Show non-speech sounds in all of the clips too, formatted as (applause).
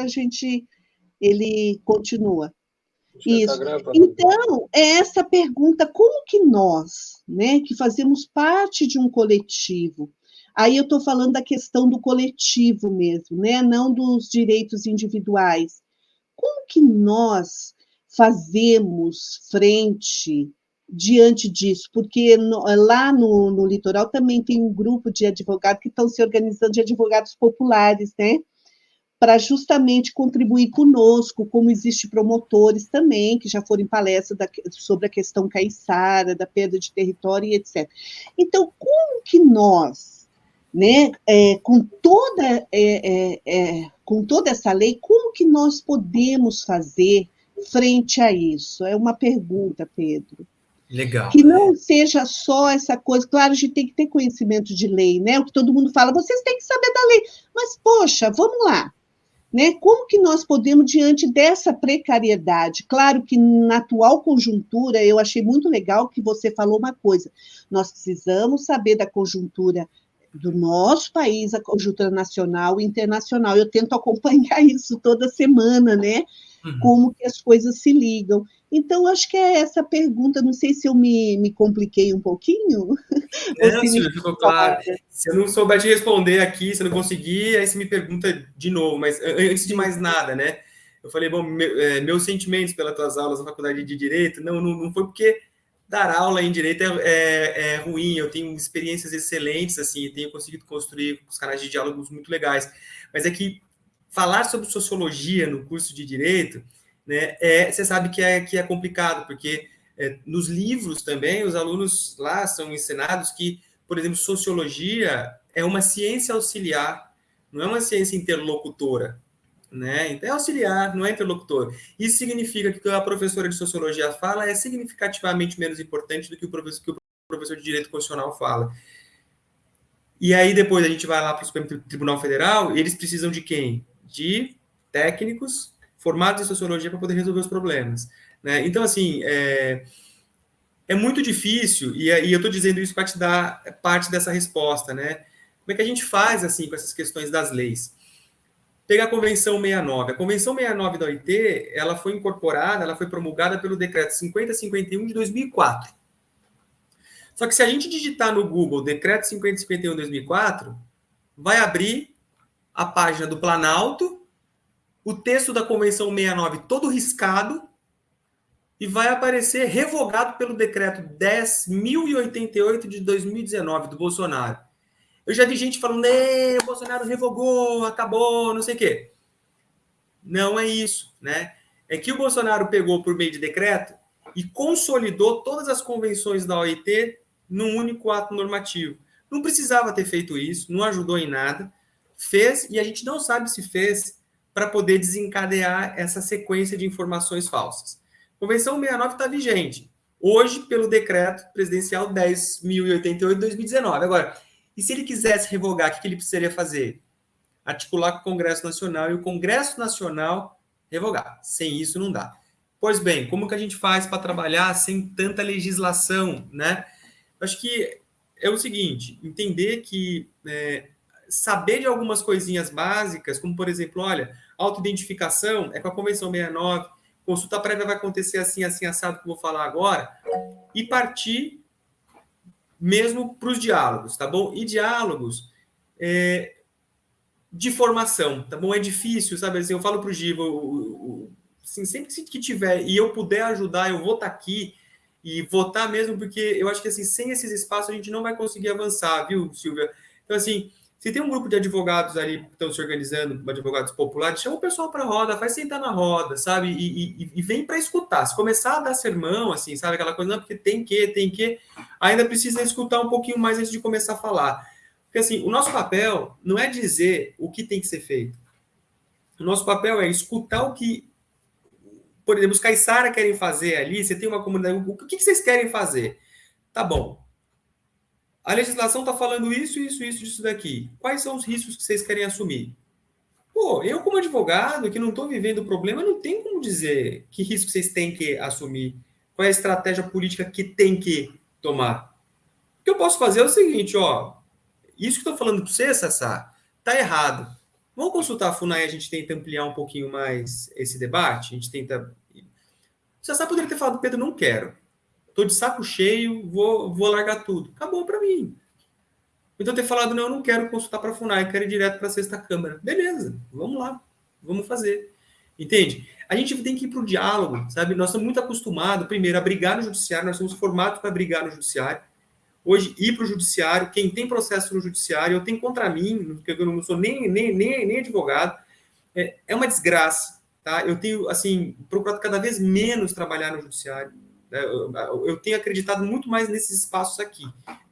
a gente ele continua. Isso. Tá então, é essa pergunta, como que nós, né, que fazemos parte de um coletivo, aí eu estou falando da questão do coletivo mesmo, né, não dos direitos individuais, como que nós fazemos frente diante disso? Porque no, lá no, no litoral também tem um grupo de advogados que estão se organizando, de advogados populares, né, para justamente contribuir conosco, como existe promotores também, que já foram em palestra da, sobre a questão caiçara, da perda de território e etc. Então, como que nós, né, é, com, toda, é, é, é, com toda essa lei, como que nós podemos fazer frente a isso? É uma pergunta, Pedro. Legal. Que não seja só essa coisa, claro, a gente tem que ter conhecimento de lei, né? O que todo mundo fala, vocês têm que saber da lei. Mas, poxa, vamos lá. Né? Como que nós podemos, diante dessa precariedade? Claro que na atual conjuntura, eu achei muito legal que você falou uma coisa: nós precisamos saber da conjuntura do nosso país, a conjuntura nacional e internacional. Eu tento acompanhar (laughs) isso toda semana, né? Uhum. Como que as coisas se ligam. Então, acho que é essa pergunta, não sei se eu me, me compliquei um pouquinho. (laughs) Ficou claro. Se eu não souber te responder aqui, se eu não conseguir, aí você me pergunta de novo, mas antes de mais nada, né? Eu falei, bom, meu, é, meus sentimentos pelas tuas aulas na faculdade de Direito, não, não, não foi porque dar aula em Direito é, é, é, ruim, eu tenho experiências excelentes, assim, tenho conseguido construir os canais de diálogos muito legais, mas é que falar sobre Sociologia no curso de Direito né, é, você sabe que é, que é complicado, porque é, nos livros também, os alunos lá são ensinados que, por exemplo, sociologia é uma ciência auxiliar, não é uma ciência interlocutora. Né? Então, é auxiliar, não é interlocutor. Isso significa que o que a professora de sociologia fala é significativamente menos importante do que o professor, que o professor de direito constitucional fala. E aí, depois, a gente vai lá para o Supremo Tribunal Federal, eles precisam de quem? De técnicos formados em sociologia para poder resolver os problemas. Né? Então, assim, é, é muito difícil, e, e eu estou dizendo isso para te dar parte dessa resposta, né? Como é que a gente faz, assim, com essas questões das leis? Pega a Convenção 69. A Convenção 69 da OIT, ela foi incorporada, ela foi promulgada pelo Decreto 5051 de 2004. Só que se a gente digitar no Google Decreto 5051 de 2004, vai abrir a página do Planalto o texto da Convenção 69 todo riscado e vai aparecer revogado pelo decreto 10.088 de 2019 do Bolsonaro. Eu já vi gente falando, o Bolsonaro revogou, acabou, não sei o quê. Não é isso, né? É que o Bolsonaro pegou por meio de decreto e consolidou todas as convenções da OIT num único ato normativo. Não precisava ter feito isso, não ajudou em nada. Fez e a gente não sabe se fez para poder desencadear essa sequência de informações falsas. Convenção 69 está vigente, hoje pelo decreto presidencial 10.088 de 2019. Agora, e se ele quisesse revogar, o que ele precisaria fazer? Articular com o Congresso Nacional e o Congresso Nacional revogar. Sem isso não dá. Pois bem, como que a gente faz para trabalhar sem tanta legislação, né? Acho que é o seguinte, entender que é, saber de algumas coisinhas básicas, como por exemplo, olha, Autoidentificação é com a Convenção 69. Consulta prévia vai acontecer assim, assim, assado, que eu vou falar agora. E partir mesmo para os diálogos, tá bom? E diálogos é, de formação, tá bom? É difícil, sabe? Assim, eu falo para o Giva, assim, sempre que tiver e eu puder ajudar, eu vou estar tá aqui e votar mesmo, porque eu acho que assim, sem esses espaços a gente não vai conseguir avançar, viu, Silvia? Então, assim, se tem um grupo de advogados ali que estão se organizando, advogados populares, chama o pessoal para a roda, faz sentar na roda, sabe? E, e, e vem para escutar. Se começar a dar sermão, assim, sabe? Aquela coisa, não, porque tem que, tem que, ainda precisa escutar um pouquinho mais antes de começar a falar. Porque, assim, o nosso papel não é dizer o que tem que ser feito. O nosso papel é escutar o que, por exemplo, os caiçara querem fazer ali. Você tem uma comunidade, o que vocês querem fazer? Tá bom, a legislação está falando isso, isso, isso, isso daqui. Quais são os riscos que vocês querem assumir? Pô, eu como advogado que não estou vivendo o problema, não tem como dizer que risco vocês têm que assumir. Qual é a estratégia política que tem que tomar? O que eu posso fazer é o seguinte, ó. Isso que estou falando para você, Sassá, tá errado. Vamos consultar a FUNAI, a gente tenta ampliar um pouquinho mais esse debate, a gente tenta... Você sabe, poderia ter falado, Pedro, não quero. Estou de saco cheio, vou, vou largar tudo. Acabou para mim. Então ter falado, não, eu não quero consultar para a FUNAI, quero ir direto para a sexta Câmara. Beleza, vamos lá, vamos fazer. Entende? A gente tem que ir para o diálogo, sabe? Nós estamos muito acostumados, primeiro, a brigar no judiciário, nós somos formados para brigar no judiciário. Hoje, ir para o judiciário, quem tem processo no judiciário, eu tenho contra mim, porque eu não sou nem, nem, nem, nem advogado, é, é uma desgraça, tá? Eu tenho, assim, procurado cada vez menos trabalhar no judiciário. Né? Eu, tenho acreditado muito mais nesses espaços aqui.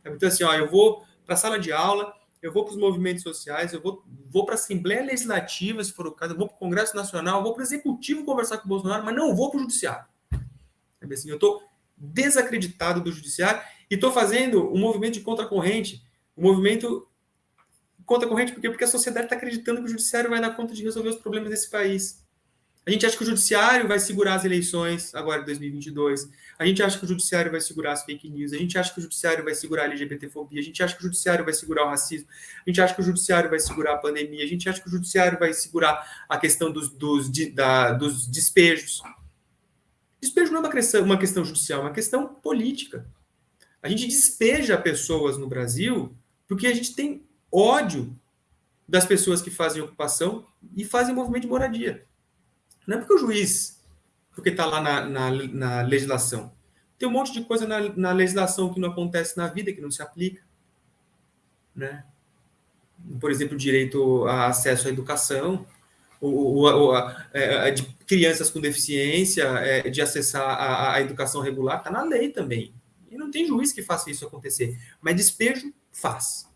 Então, assim, ó, eu vou para a sala de aula, eu vou para os movimentos sociais, eu vou, vou para a Assembleia Legislativa, se for o caso, eu vou para o Congresso Nacional, eu vou para o Executivo conversar com o Bolsonaro, mas não vou para o Judiciário. Assim, eu estou desacreditado do Judiciário e estou fazendo um movimento de contracorrente, um movimento contracorrente porque, porque a sociedade está acreditando que o Judiciário vai dar conta de resolver os problemas desse país. A gente acha que o judiciário vai segurar as eleições agora de 2022. A gente acha que o judiciário vai segurar as fake news. A gente acha que o judiciário vai segurar a LGBTfobia. A gente acha que o judiciário vai segurar o racismo. A gente acha que o judiciário vai segurar a pandemia. A gente acha que o judiciário vai segurar a questão dos, dos, de, da, dos despejos. Despejo não é uma questão, uma questão judicial, é uma questão política. A gente despeja pessoas no Brasil porque a gente tem ódio das pessoas que fazem ocupação e fazem movimento de moradia. Não é porque o juiz, porque está lá na, na, na, legislação. Tem um monte de coisa na, na, legislação que não acontece na vida, que não se aplica. Né? Por exemplo, direito a acesso à educação, o, o, a, a, é, de crianças com deficiência, é, de acessar a, a educação regular, está na lei também. E não tem juiz que faça isso acontecer. Mas despejo faz.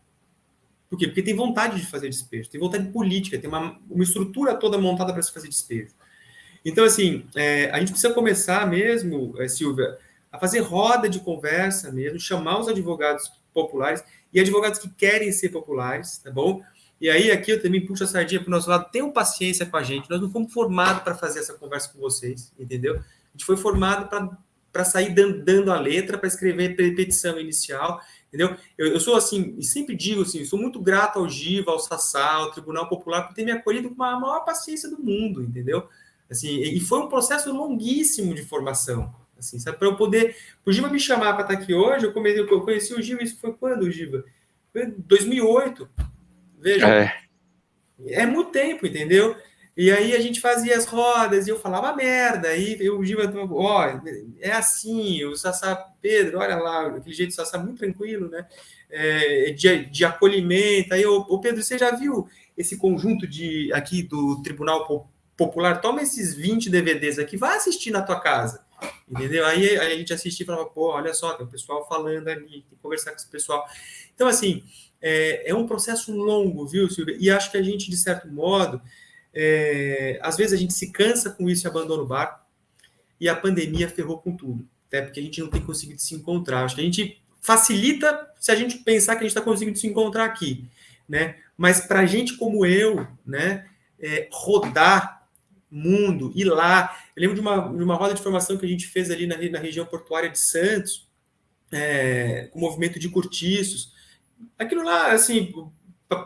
Por quê? Porque tem vontade de fazer despejo, tem vontade política, tem uma, uma estrutura toda montada para se fazer despejo. Então, assim, é, a gente precisa começar mesmo, é, Silvia, a fazer roda de conversa mesmo, chamar os advogados populares e advogados que querem ser populares, tá bom? E aí, aqui eu também puxo a sardinha para o nosso lado, tenham paciência com a gente. Nós não fomos formados para fazer essa conversa com vocês, entendeu? A gente foi formado para sair dando, dando, a letra, para escrever petição inicial, entendeu? Eu, eu, sou assim, e sempre digo assim, sou muito grato ao Giva, ao Sassá, ao Tribunal Popular, por ter me acolhido com a maior paciência do mundo, entendeu? Assim, e foi um processo longuíssimo de formação. Assim, sabe? Para eu poder. O Giva me chamar para estar aqui hoje, eu, comecei, eu conheci o Giva, isso foi quando, Giva? Foi 2008. Veja. É. é muito tempo, entendeu? E aí a gente fazia as rodas e eu falava merda. Aí o Giva, ó, é assim, o Sassá Pedro, olha lá, aquele jeito do Sassá muito tranquilo, né? É, de, de acolhimento. Aí, o Pedro, você já viu esse conjunto de aqui do Tribunal popular, toma esses 20 DVDs aqui, vai assistir na tua casa. Entendeu? Aí, aí a gente assistia e falava, pô, olha só, tem o pessoal falando ali, tem que conversar com esse pessoal. Então, assim, é, é um processo longo, viu, Silvia? E acho que a gente, de certo modo, é, às vezes a gente se cansa com isso e abandona o barco, e a pandemia ferrou com tudo, até porque a gente não tem conseguido se encontrar. Acho que a gente facilita se a gente pensar que a gente está conseguindo se encontrar aqui, né? Mas para gente como eu, né, é, rodar mundo, ir lá. Eu lembro de uma, de uma roda de formação que a gente fez ali na, na região portuária de Santos, é, com movimento de cortiços. Aquilo lá, assim,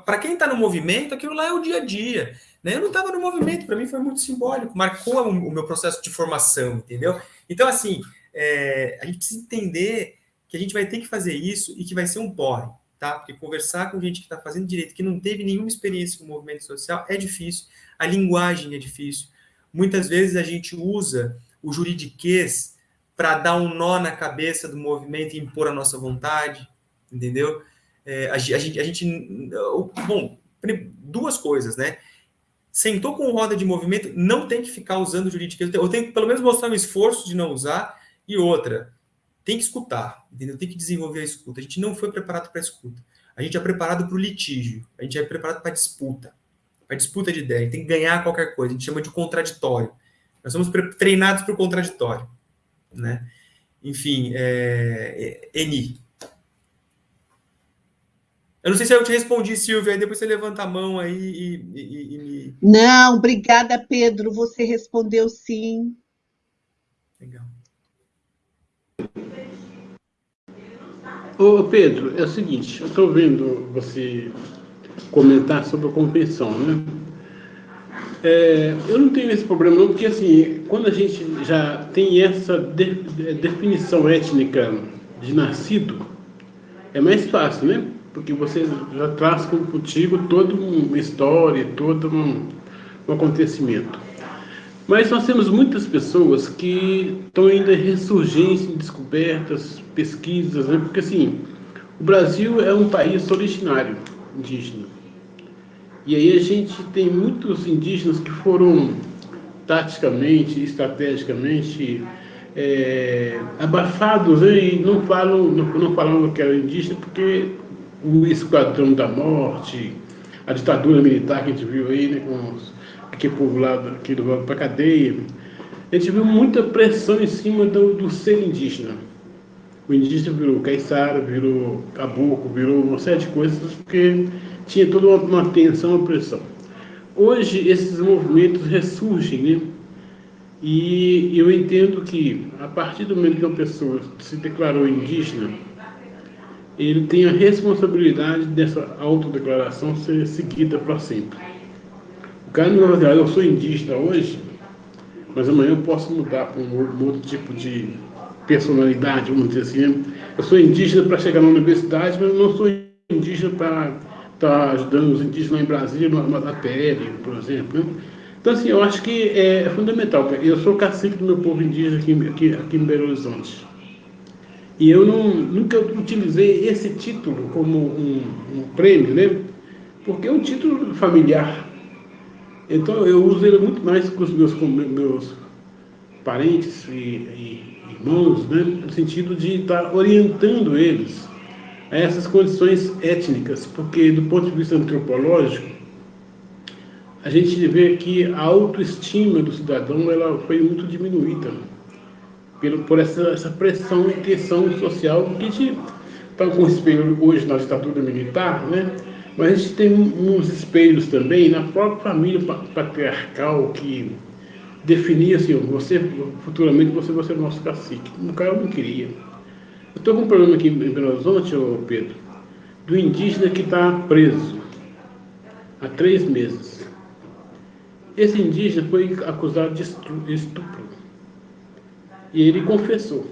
para quem está no movimento, aquilo lá é o dia a dia. Né? Eu não estava no movimento, para mim foi muito simbólico, marcou o, o, meu processo de formação, entendeu? Então, assim, é, a gente precisa entender que a gente vai ter que fazer isso e que vai ser um porre, tá? Porque conversar com gente que está fazendo direito, que não teve nenhuma experiência com o movimento social, é difícil, a linguagem é difícil. Muitas vezes a gente usa o juridiquês para dar um nó na cabeça do movimento e impor a nossa vontade, entendeu? É, a, a, gente, a gente. Bom, duas coisas, né? Sentou com roda de movimento, não tem que ficar usando o juridiquês. Eu tenho que pelo menos mostrar um esforço de não usar. E outra, tem que escutar, entendeu? Tem que desenvolver a escuta. A gente não foi preparado para a escuta. A gente é preparado para o litígio. A gente é preparado para a disputa a disputa de ideia, tem que ganhar qualquer coisa, a gente chama de contraditório. Nós somos treinados para o contraditório, né? Enfim, é, é, Eni. Eu não sei se eu te respondi, Silvia, aí depois você levanta a mão aí e, e, e me... Não, obrigada, Pedro, você respondeu sim. Legal. Ô, Pedro, é o seguinte, eu estou vendo você comentar sobre a convenção, né? É, eu não tenho esse problema não, porque assim, quando a gente já tem essa de, de, definição étnica de nascido, é mais fácil, né? Porque você já traz contigo toda uma história, todo um, um acontecimento. Mas nós temos muitas pessoas que estão ainda em ressurgência, em descobertas, pesquisas, né? porque assim, o Brasil é um país originário indígena. E aí a gente tem muitos indígenas que foram taticamente, estrategicamente é, abafados né? e não falam, não, não falam que era indígena porque o esquadrão da morte, a ditadura militar que a gente viu aí, né, com os, aquele povo lá aqui do para cadeia, a gente viu muita pressão em cima do, do ser indígena. O indígena virou caiçara, virou caboclo, virou uma série de coisas, porque tinha toda uma, uma tensão, uma pressão. Hoje, esses movimentos ressurgem, né? E eu entendo que, a partir do momento que uma pessoa se declarou indígena, ele tem a responsabilidade dessa autodeclaração ser seguida para sempre. O cara não vai dizer, ah, eu sou indígena hoje, mas amanhã eu posso mudar para um, um outro tipo de personalidade, vamos dizer assim. Né? Eu sou indígena para chegar na universidade, mas não sou indígena para estar tá ajudando os indígenas lá em Brasília, no APL, por exemplo. Né? Então, assim, eu acho que é fundamental. Eu sou cacique do meu povo indígena aqui, aqui, aqui em Belo Horizonte. E eu não, nunca utilizei esse título como um, um prêmio, né? Porque é um título familiar. Então eu uso ele muito mais com os meus, com meus parentes e, e irmãos, né? no sentido de estar orientando eles a essas condições étnicas, porque do ponto de vista antropológico, a gente vê que a autoestima do cidadão ela foi muito diminuída pelo, por essa, essa pressão e tensão social que a gente está com espelho hoje na ditadura militar, né? mas a gente tem uns espelhos também na própria família patriarcal que definia assim, você, futuramente você vai ser o nosso cacique. O cara não queria. Eu estou com um problema aqui em Belo Horizonte, Pedro, do indígena que está preso há três meses. Esse indígena foi acusado de estupro. E ele confessou.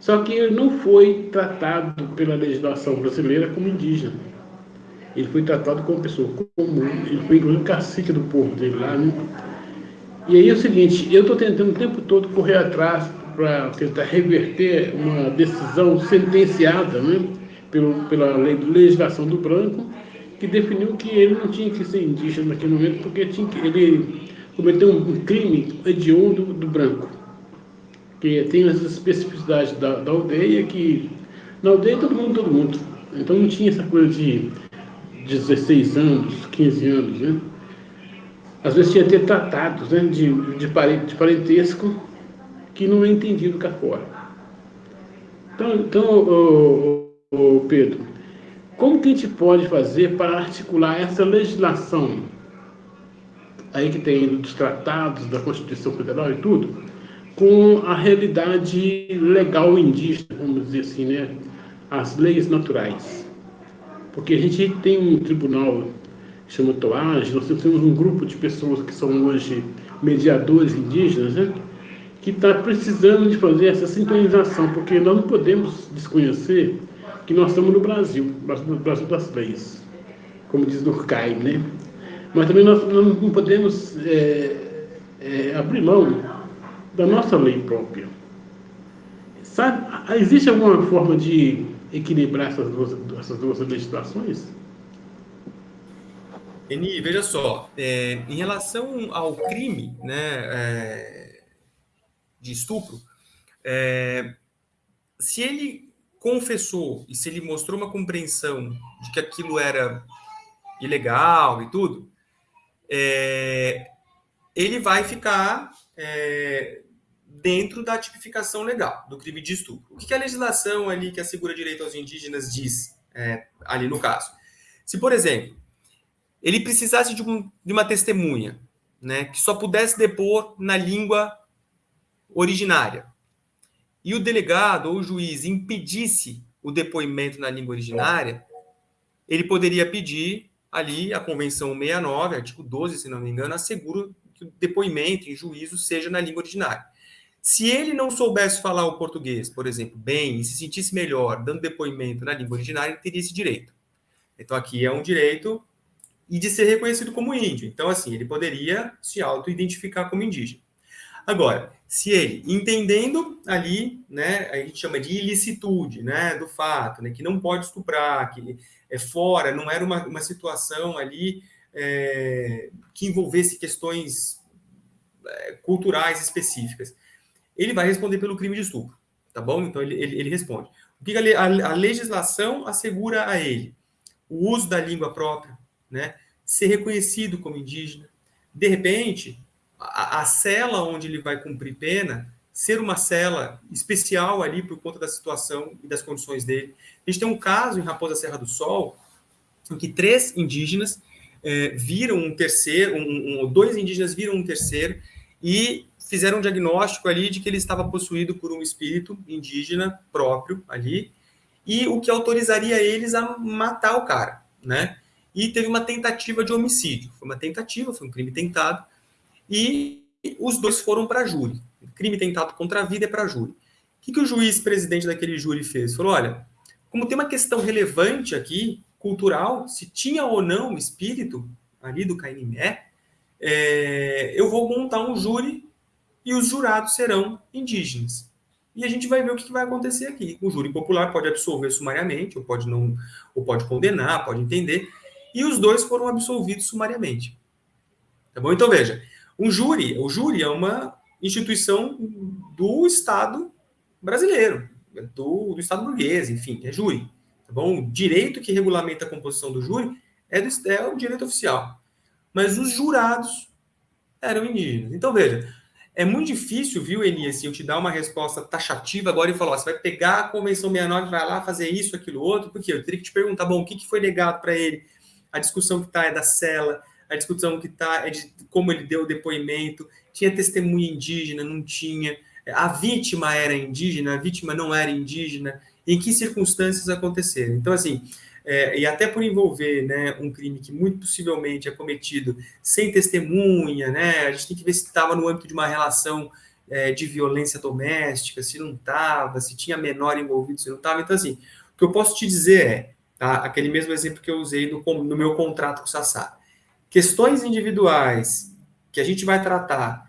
Só que ele não foi tratado pela legislação brasileira como indígena. Ele foi tratado como pessoa comum. Ele foi inclusive cacique do povo dele lá, né? E aí é o seguinte, eu estou tentando o tempo todo correr atrás para tentar reverter uma decisão sentenciada né, pelo, pela legislação do branco, que definiu que ele não tinha que ser indígena naquele momento, porque tinha que, ele cometeu um crime hediondo do, do branco, que tem as especificidades da, da aldeia, que na aldeia todo mundo, todo mundo. Então não tinha essa coisa de 16 anos, 15 anos, né? Às vezes tinha até tratados né, de, de, de parentesco que não é entendido cá fora. Então, então Pedro, como que a gente pode fazer para articular essa legislação aí que tem dos tratados, da Constituição Federal e tudo, com a realidade legal indígena, vamos dizer assim, né? as leis naturais? Porque a gente tem um tribunal chama Toage, nós temos um grupo de pessoas que são hoje mediadores indígenas, né? que está precisando de fazer essa sintonização, porque nós não podemos desconhecer que nós estamos no Brasil, no Brasil das leis, como diz Durkheim, né? Mas também nós não podemos é, é, abrir mão da nossa lei própria. Sabe, existe alguma forma de equilibrar essas duas, essas duas legislações? Eni, veja só, é, em relação ao crime né, é, de estupro, é, se ele confessou e se ele mostrou uma compreensão de que aquilo era ilegal e tudo, é, ele vai ficar é, dentro da tipificação legal do crime de estupro. O que a legislação ali que assegura direito aos indígenas diz é, ali no caso? Se, por exemplo, ele precisasse de, um, de uma testemunha, né, que só pudesse depor na língua originária, e o delegado ou o juiz impedisse o depoimento na língua originária, ele poderia pedir ali a Convenção 69, artigo 12, se não me engano, assegura que o depoimento em juízo seja na língua originária. Se ele não soubesse falar o português, por exemplo, bem, e se sentisse melhor dando depoimento na língua originária, ele teria esse direito. Então, aqui é um direito e de ser reconhecido como índio. Então, assim, ele poderia se auto-identificar como indígena. Agora, se ele, entendendo ali, né, a gente chama de ilicitude, né, do fato, né, que não pode estuprar, que é fora, não era uma, uma situação ali é, que envolvesse questões é, culturais específicas, ele vai responder pelo crime de estupro, tá bom? Então, ele, ele, ele responde. O que a, a, legislação assegura a ele? O uso da língua própria, né? Ser reconhecido como indígena. De repente, a, a cela onde ele vai cumprir pena ser uma cela especial ali por conta da situação e das condições dele. A gente tem um caso em Raposa Serra do Sol, em que três indígenas é, viram um terceiro, um, um, dois indígenas viram um terceiro e fizeram um diagnóstico ali de que ele estava possuído por um espírito indígena próprio ali, e o que autorizaria eles a matar o cara, né? E teve uma tentativa de homicídio. Foi uma tentativa, foi um crime tentado, e os dois foram para júri. Crime tentado contra a vida é para júri. O que, que o juiz presidente daquele júri fez? Falou: olha, como tem uma questão relevante aqui, cultural, se tinha ou não o espírito ali do Cainimé, é, eu vou montar um júri e os jurados serão indígenas. E a gente vai ver o que vai acontecer aqui. O júri popular pode absolver sumariamente, ou pode não, ou pode condenar, pode entender. E os dois foram absolvidos sumariamente. Tá bom? Então veja, um júri, o júri é uma instituição do Estado brasileiro, do, do Estado burguês, enfim, é júri. Tá bom? O direito que regulamenta a composição do júri é, do, é o direito oficial. Mas os jurados eram indígenas. Então, veja, é muito difícil, viu, Eni, assim, eu te dar uma resposta taxativa agora e falar, ó, você vai pegar a Convenção 69 vai lá fazer isso, aquilo, outro, porque eu teria que te perguntar, bom, o que, que foi legado para ele? A discussão que está é da cela, a discussão que está é de como ele deu o depoimento, tinha testemunha indígena, não tinha, a vítima era indígena, a vítima não era indígena, em que circunstâncias aconteceram. Então, assim, é, e até por envolver né, um crime que muito possivelmente é cometido sem testemunha, né, a gente tem que ver se estava no âmbito de uma relação é, de violência doméstica, se não estava, se tinha menor envolvido, se não estava. Então, assim, o que eu posso te dizer é, tá, aquele mesmo exemplo que eu usei no, no meu contrato com o Sassá, questões individuais que a gente vai tratar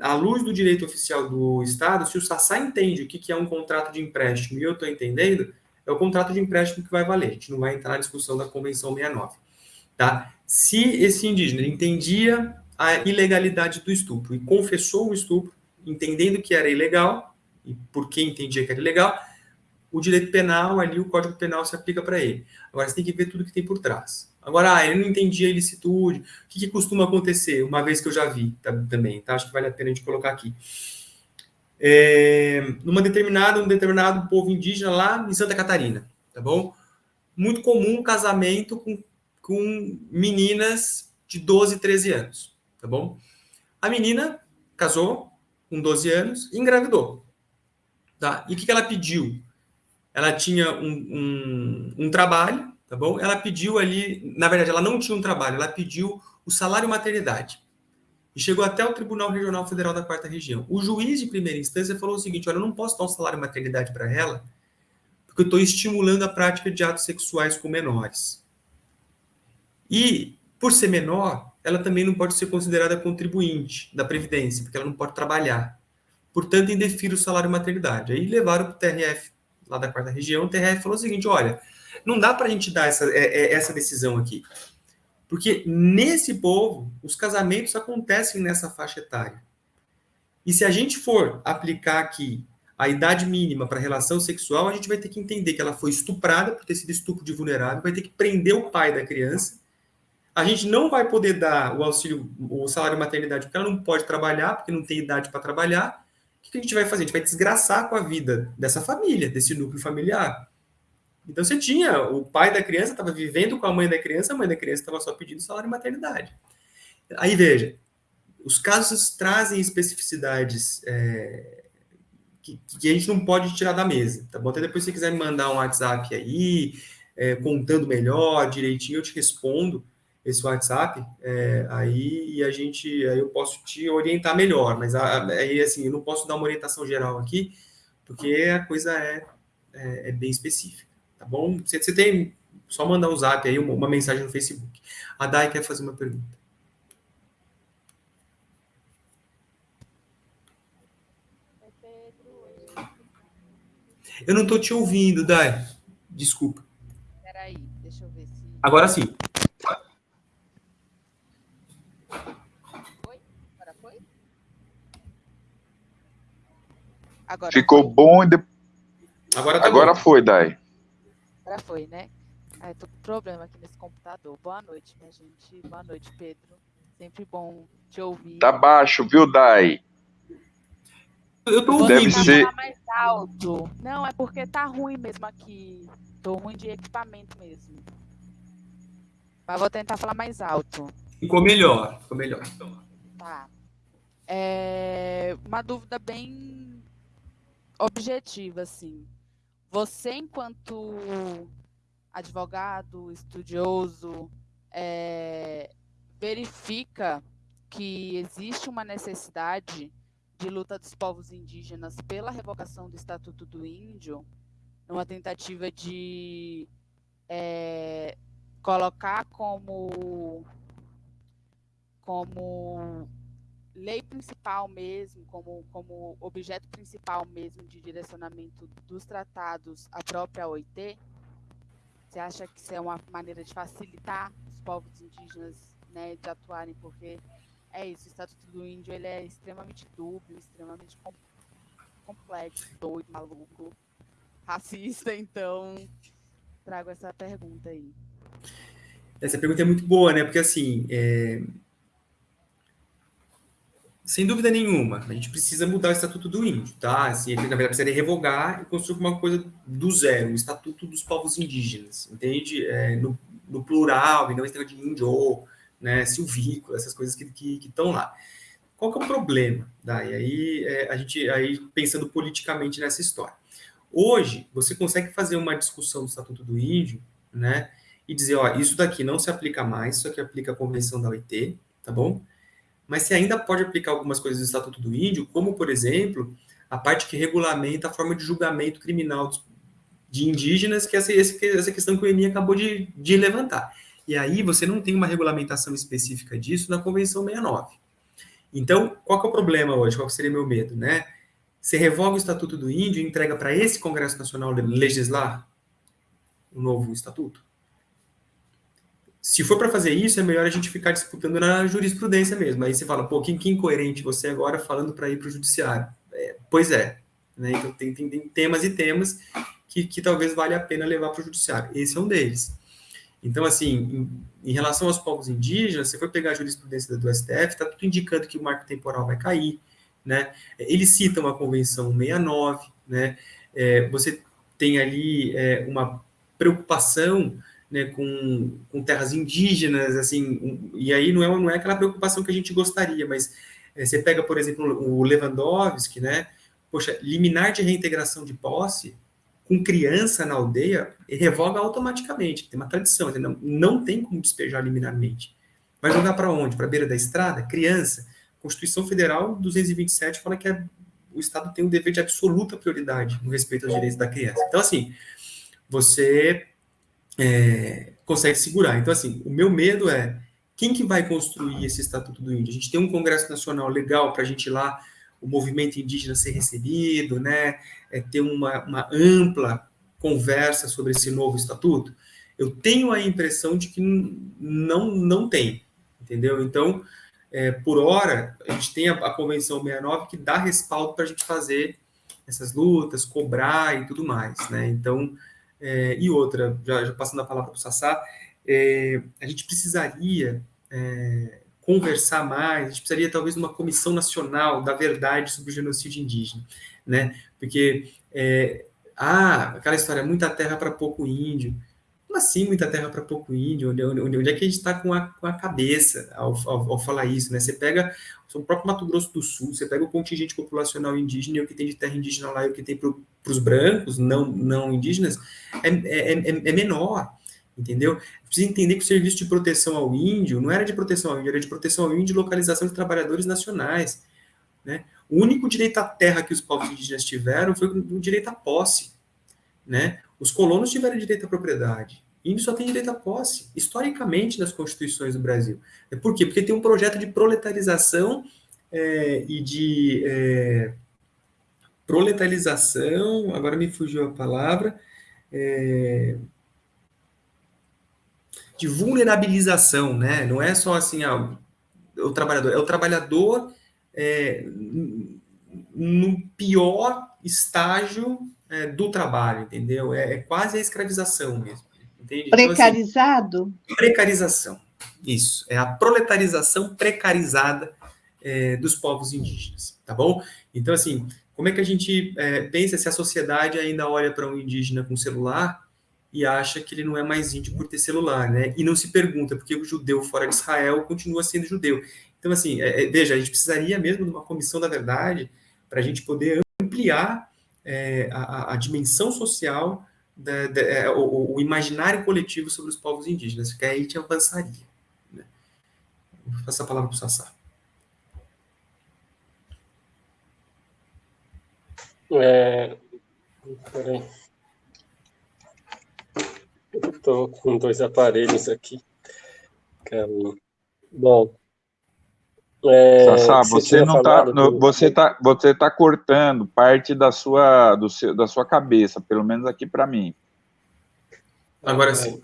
à luz do direito oficial do Estado, se o Sassá entende o que é um contrato de empréstimo e eu estou entendendo, é o contrato de empréstimo que vai valer. A gente não vai entrar na discussão da Convenção 69. Tá? Se esse indígena entendia a ilegalidade do estupro e confessou o estupro, entendendo que era ilegal, e por que entendia que era ilegal, o direito penal ali, o Código Penal se aplica para ele. Agora, você tem que ver tudo que tem por trás. Agora, ah, ele não entendia a ilicitude. O que, que, costuma acontecer? Uma vez que eu já vi tá, também, tá? Acho que vale a pena a gente colocar aqui. É, numa determinada, um determinado povo indígena lá em Santa Catarina, tá bom? Muito comum casamento com, com meninas de 12, 13 anos, tá bom? A menina casou com 12 anos e engravidou, tá? E o que, que ela pediu? Ela tinha um, um, um trabalho tá bom? Ela pediu ali, na verdade, ela não tinha um trabalho, ela pediu o salário maternidade. E chegou até o Tribunal Regional Federal da Quarta Região. O juiz de primeira instância falou o seguinte: olha, eu não posso dar um salário maternidade para ela, porque eu estou estimulando a prática de atos sexuais com menores. E, por ser menor, ela também não pode ser considerada contribuinte da Previdência, porque ela não pode trabalhar. Portanto, indefiro o salário maternidade. Aí levaram para o TRF, lá da quarta região, o TRF falou o seguinte: olha, não dá para a gente dar essa, é, é, essa decisão aqui. Porque nesse povo, os casamentos acontecem nessa faixa etária. E se a gente for aplicar aqui a idade mínima para relação sexual, a gente vai ter que entender que ela foi estuprada por ter sido estupro de vulnerável, vai ter que prender o pai da criança. A gente não vai poder dar o auxílio, o salário maternidade, porque ela não pode trabalhar, porque não tem idade para trabalhar. O que a gente vai fazer? A gente vai desgraçar com a vida dessa família, desse núcleo familiar. Então você tinha, o pai da criança estava vivendo com a mãe da criança, a mãe da criança estava só pedindo salário de maternidade. Aí veja, os casos trazem especificidades é, que, que, a gente não pode tirar da mesa, tá bom? Até depois se você quiser me mandar um WhatsApp aí, é, contando melhor, direitinho, eu te respondo, esse WhatsApp, é, aí e a gente, aí eu posso te orientar melhor, mas aí assim, eu não posso dar uma orientação geral aqui, porque a coisa é, é, é bem específica, tá bom? Você, você tem, só mandar um zap aí, uma, uma mensagem no Facebook. A Dai quer fazer uma pergunta. Eu não estou te ouvindo, Dai. Desculpa. Peraí, deixa eu ver se. Agora sim. Foi? Agora foi? Agora Ficou foi? bom e depois. Agora, tá Agora bom. foi, Dai. Agora foi, né? Ai, tô com problema aqui nesse computador. Boa noite, minha gente. Boa noite, Pedro. Sempre bom te ouvir. Tá baixo, viu, Dai? Eu tô Deve ouvindo. tentar ser- mais alto. Não, é porque tá ruim mesmo aqui. Tô ruim de equipamento mesmo. Mas vou tentar falar mais alto. Ficou melhor. Ficou melhor. Tá. É uma dúvida bem objetiva, assim. Você, enquanto advogado, estudioso, é, verifica que existe uma necessidade de luta dos povos indígenas pela revogação do Estatuto do Índio, numa tentativa de é, colocar como como lei principal mesmo, como, como objeto principal mesmo de direcionamento dos tratados a própria OIT? Você acha que isso é uma maneira de facilitar os povos indígenas né, de atuarem? Porque é isso, o Estatuto do Índio ele é extremamente dúbio, extremamente com- complexo, doido, maluco, racista, (laughs) então trago essa pergunta aí. Essa pergunta é muito boa, né? Porque assim, é, sem dúvida nenhuma, a gente precisa mudar o Estatuto do Índio, tá? Assim, na verdade, precisaria revogar e construir uma coisa do zero, o Estatuto dos Povos Indígenas, entende? É, no, no plural, e não esse de índio, né? Silvícola, essas coisas que estão lá. Qual que é o problema? Daí, aí, é, a gente, aí, pensando politicamente nessa história. Hoje, você consegue fazer uma discussão do Estatuto do Índio, né? E dizer, ó, isso daqui não se aplica mais, isso aqui aplica a Convenção da OIT, tá bom? Mas você ainda pode aplicar algumas coisas do Estatuto do Índio, como, por exemplo, a parte que regulamenta a forma de julgamento criminal de indígenas, que é essa, questão que o Eni acabou de, de levantar. E aí você não tem uma regulamentação específica disso na Convenção 69. Então, qual que é o problema hoje? Qual seria meu medo, né? Você revoga o Estatuto do Índio e entrega para esse Congresso Nacional legislar o novo estatuto? Se for para fazer isso, é melhor a gente ficar disputando na jurisprudência mesmo. Aí você fala, pô, que, que incoerente você agora falando para ir para o judiciário. É, pois é. Né? Então, tem, tem, tem temas e temas que, que talvez valha a pena levar para o judiciário. Esse é um deles. Então, assim, em, em relação aos povos indígenas, você for pegar a jurisprudência do STF, está tudo indicando que o marco temporal vai cair. Né? Eles citam a Convenção 69, né? É, você tem ali é, uma preocupação né, com, com terras indígenas, assim, e aí não é, não é aquela preocupação que a gente gostaria, mas é, você pega, por exemplo, o Lewandowski, né, poxa, liminar de reintegração de posse com criança na aldeia, revoga automaticamente, tem uma tradição, não, não tem como despejar liminarmente. Vai jogar para onde? Para a beira da estrada? Criança. Constituição Federal 227 fala que é, o Estado tem um dever de absoluta prioridade no respeito aos direitos da criança. Então, assim, você é, consegue segurar. Então, assim, o meu medo é quem que vai construir esse Estatuto do Índio? A gente tem um Congresso Nacional legal para a gente ir lá, o movimento indígena ser recebido, né? É, ter uma, uma ampla conversa sobre esse novo estatuto. Eu tenho a impressão de que não, não tem, entendeu? Então, é, por hora, a gente tem a, a Convenção 69 que dá respaldo para a gente fazer essas lutas, cobrar e tudo mais, né? Então, é, e outra, já, já, passando a palavra para o Sassá, é, a gente precisaria é, conversar mais, a gente precisaria talvez de uma comissão nacional da verdade sobre o genocídio indígena, né? Porque, ah, aquela história, muita terra para pouco índio, como assim muita terra para pouco índio? Onde, onde, onde, é que a gente está com com a cabeça ao, ao, ao, falar isso, né? Você pega o próprio Mato Grosso do Sul, você pega o contingente populacional indígena e o que tem de terra indígena lá e o que tem para os brancos, não, não indígenas, é, é, é, é menor. entendeu? Precisa entender que o serviço de proteção ao índio não era de proteção ao índio, era de proteção ao índio e localização de trabalhadores nacionais, né? O único direito à terra que os povos indígenas tiveram foi o direito à posse, né? Os colonos tiveram direito à propriedade. Índio só tem direito à posse, historicamente, nas constituições do Brasil. Por quê? Porque tem um projeto de proletarização é, e de é, proletarização, agora me fugiu a palavra, é, de vulnerabilização, né? Não é só assim, ah, o trabalhador, é o trabalhador é, no pior estágio é, do trabalho, entendeu? É, é, quase a escravização mesmo. Entende? Precarizado? Então, assim, precarização. Isso. É a proletarização precarizada é, dos povos indígenas, tá bom? Então, assim, como é que a gente é, pensa se a sociedade ainda olha para um indígena com celular e acha que ele não é mais índio por ter celular, né? E não se pergunta por que o judeu fora de Israel continua sendo judeu. Então, assim, é, é veja, a gente precisaria mesmo de uma comissão da verdade para a gente poder ampliar é, a, a, dimensão social, da, da, é, o, o, imaginário coletivo sobre os povos indígenas, que aí a gente avançaria. Né? Vou passar a palavra para o Sassá. É... Peraí. Estou com dois aparelhos aqui. Bom. É, Sassá, você não tá, do... você tá, você tá cortando parte da sua, do seu, da sua cabeça, pelo menos aqui para mim. Agora sim.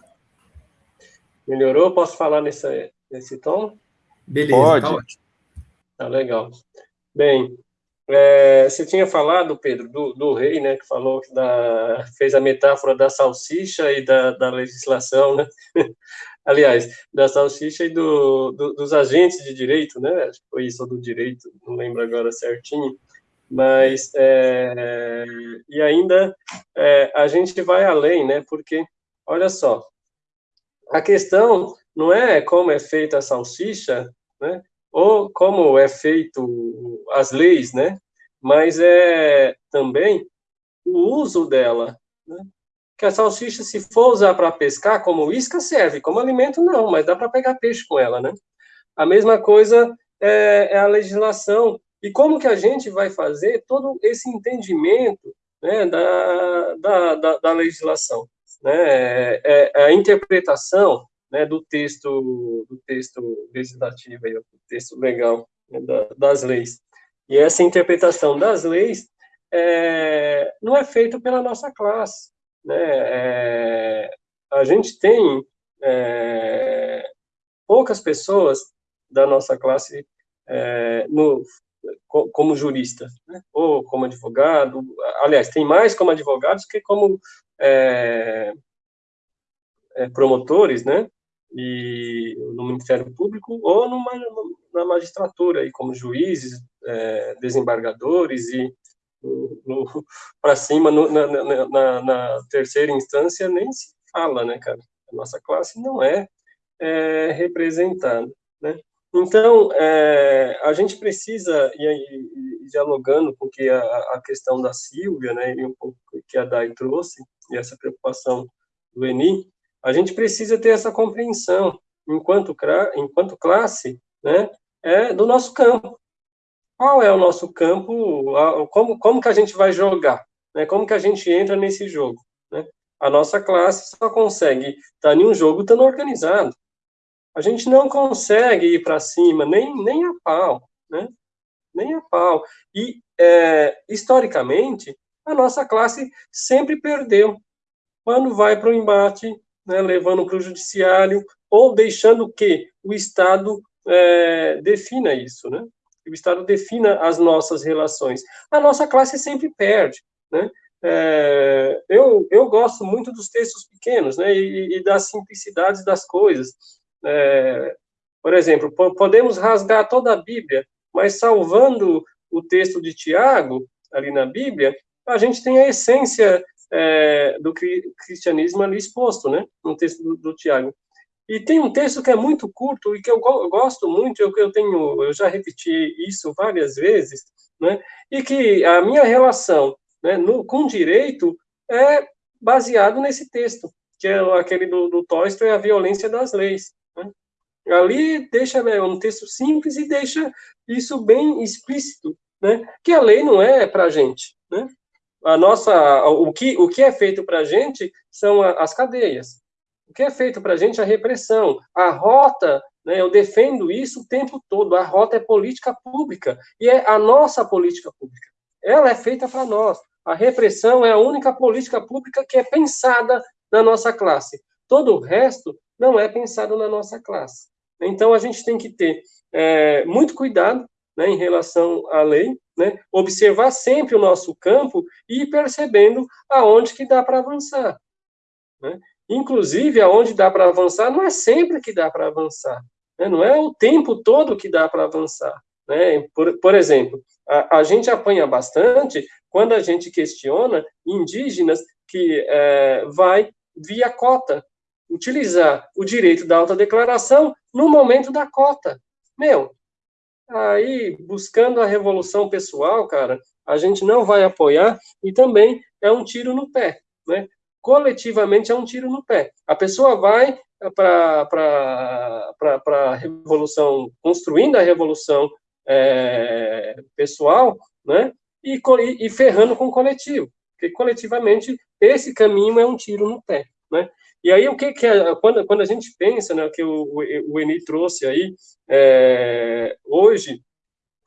Melhorou? Posso falar nesse, nesse tom? Beleza, tá Pode. tá ótimo. Tá legal. Bem, é, você tinha falado, Pedro, do, do, rei, né, que falou que da, fez a metáfora da salsicha e da, da legislação, né? (laughs) Aliás, da salsicha e do, do, dos agentes de direito, né? Acho que foi isso, do direito, não lembro agora certinho. Mas, é, e ainda, é, a gente vai além, né? Porque, olha só, a questão não é como é feita a salsicha, né? ou como é feito as leis, né? Mas é também o uso dela, né? Que a salsicha, se for usar para pescar, como isca serve, como alimento não, mas dá para pegar peixe com ela, né? A mesma coisa é, é, a legislação. E como que a gente vai fazer todo esse entendimento né, da, da, da, da legislação? Né? É, é, a interpretação né, do texto do texto legislativo, aí, do texto legal né, da, das leis. E essa interpretação das leis é, não é feita pela nossa classe. Né? É, a gente tem é, poucas pessoas da nossa classe é, no, como jurista, né? ou como advogado. Aliás, tem mais como advogados que como é, é, promotores, né? e no Ministério Público ou numa, na magistratura, aí, como juízes, é, desembargadores e para cima, no, na, na, na, terceira instância, nem se fala, né, cara? A nossa classe não é, é representada, né? Então, é, a gente precisa, e, e, dialogando com que a, a questão da Silvia, né, e um pouco que a Dai trouxe, e essa preocupação do Eni, a gente precisa ter essa compreensão, enquanto, enquanto classe, né, é do nosso campo. Qual é o nosso campo? Como, como que a gente vai jogar? Né? Como que a gente entra nesse jogo? Né? A nossa classe só consegue estar em um jogo estando organizado. A gente não consegue ir para cima nem, nem a pau, né? Nem a pau. E, é, historicamente, a nossa classe sempre perdeu. Quando vai para o embate, né, levando para o judiciário, ou deixando que o Estado é, defina isso, né? Que o Estado defina as nossas relações. A nossa classe sempre perde, né? É, eu, eu gosto muito dos textos pequenos, né, e, e das simplicidades das coisas. É, por exemplo, podemos rasgar toda a Bíblia, mas salvando o texto de Tiago, ali na Bíblia, a gente tem a essência é, do cristianismo ali exposto, né, no texto do, do, Tiago. E tem um texto que é muito curto e que eu, gosto muito, eu, eu tenho, eu já repeti isso várias vezes, né, e que a minha relação né, no, com direito é baseado nesse texto. que é aquele do, do Tolstói, a violência das leis. Né? Ali deixa é um texto simples e deixa isso bem explícito, né? Que a lei não é para gente, né? A nossa, o que, o que é feito para gente são as cadeias. O que é feito para a gente é a repressão. A rota, né, eu defendo isso o tempo todo, a rota é política pública, e é a nossa política pública. Ela é feita para nós. A repressão é a única política pública que é pensada na nossa classe. Todo o resto não é pensado na nossa classe. Então, a gente tem que ter é, muito cuidado né, em relação à lei, né, observar sempre o nosso campo e ir percebendo aonde que dá para avançar. Né? Inclusive, aonde dá para avançar, não é sempre que dá para avançar. Né? Não é o tempo todo que dá para avançar. Né? Por, por exemplo, a, a, gente apanha bastante quando a gente questiona indígenas que é, vai via cota, utilizar o direito da autodeclaração no momento da cota. Meu, aí, buscando a revolução pessoal, cara, a gente não vai apoiar e também é um tiro no pé, né? Coletivamente é um tiro no pé. A pessoa vai para a revolução, construindo a revolução é, pessoal, né? E, e ferrando com o coletivo, porque coletivamente esse caminho é um tiro no pé, né? E aí, o que, que é, quando, quando a gente pensa, né, que o, o Eni trouxe aí, é, hoje,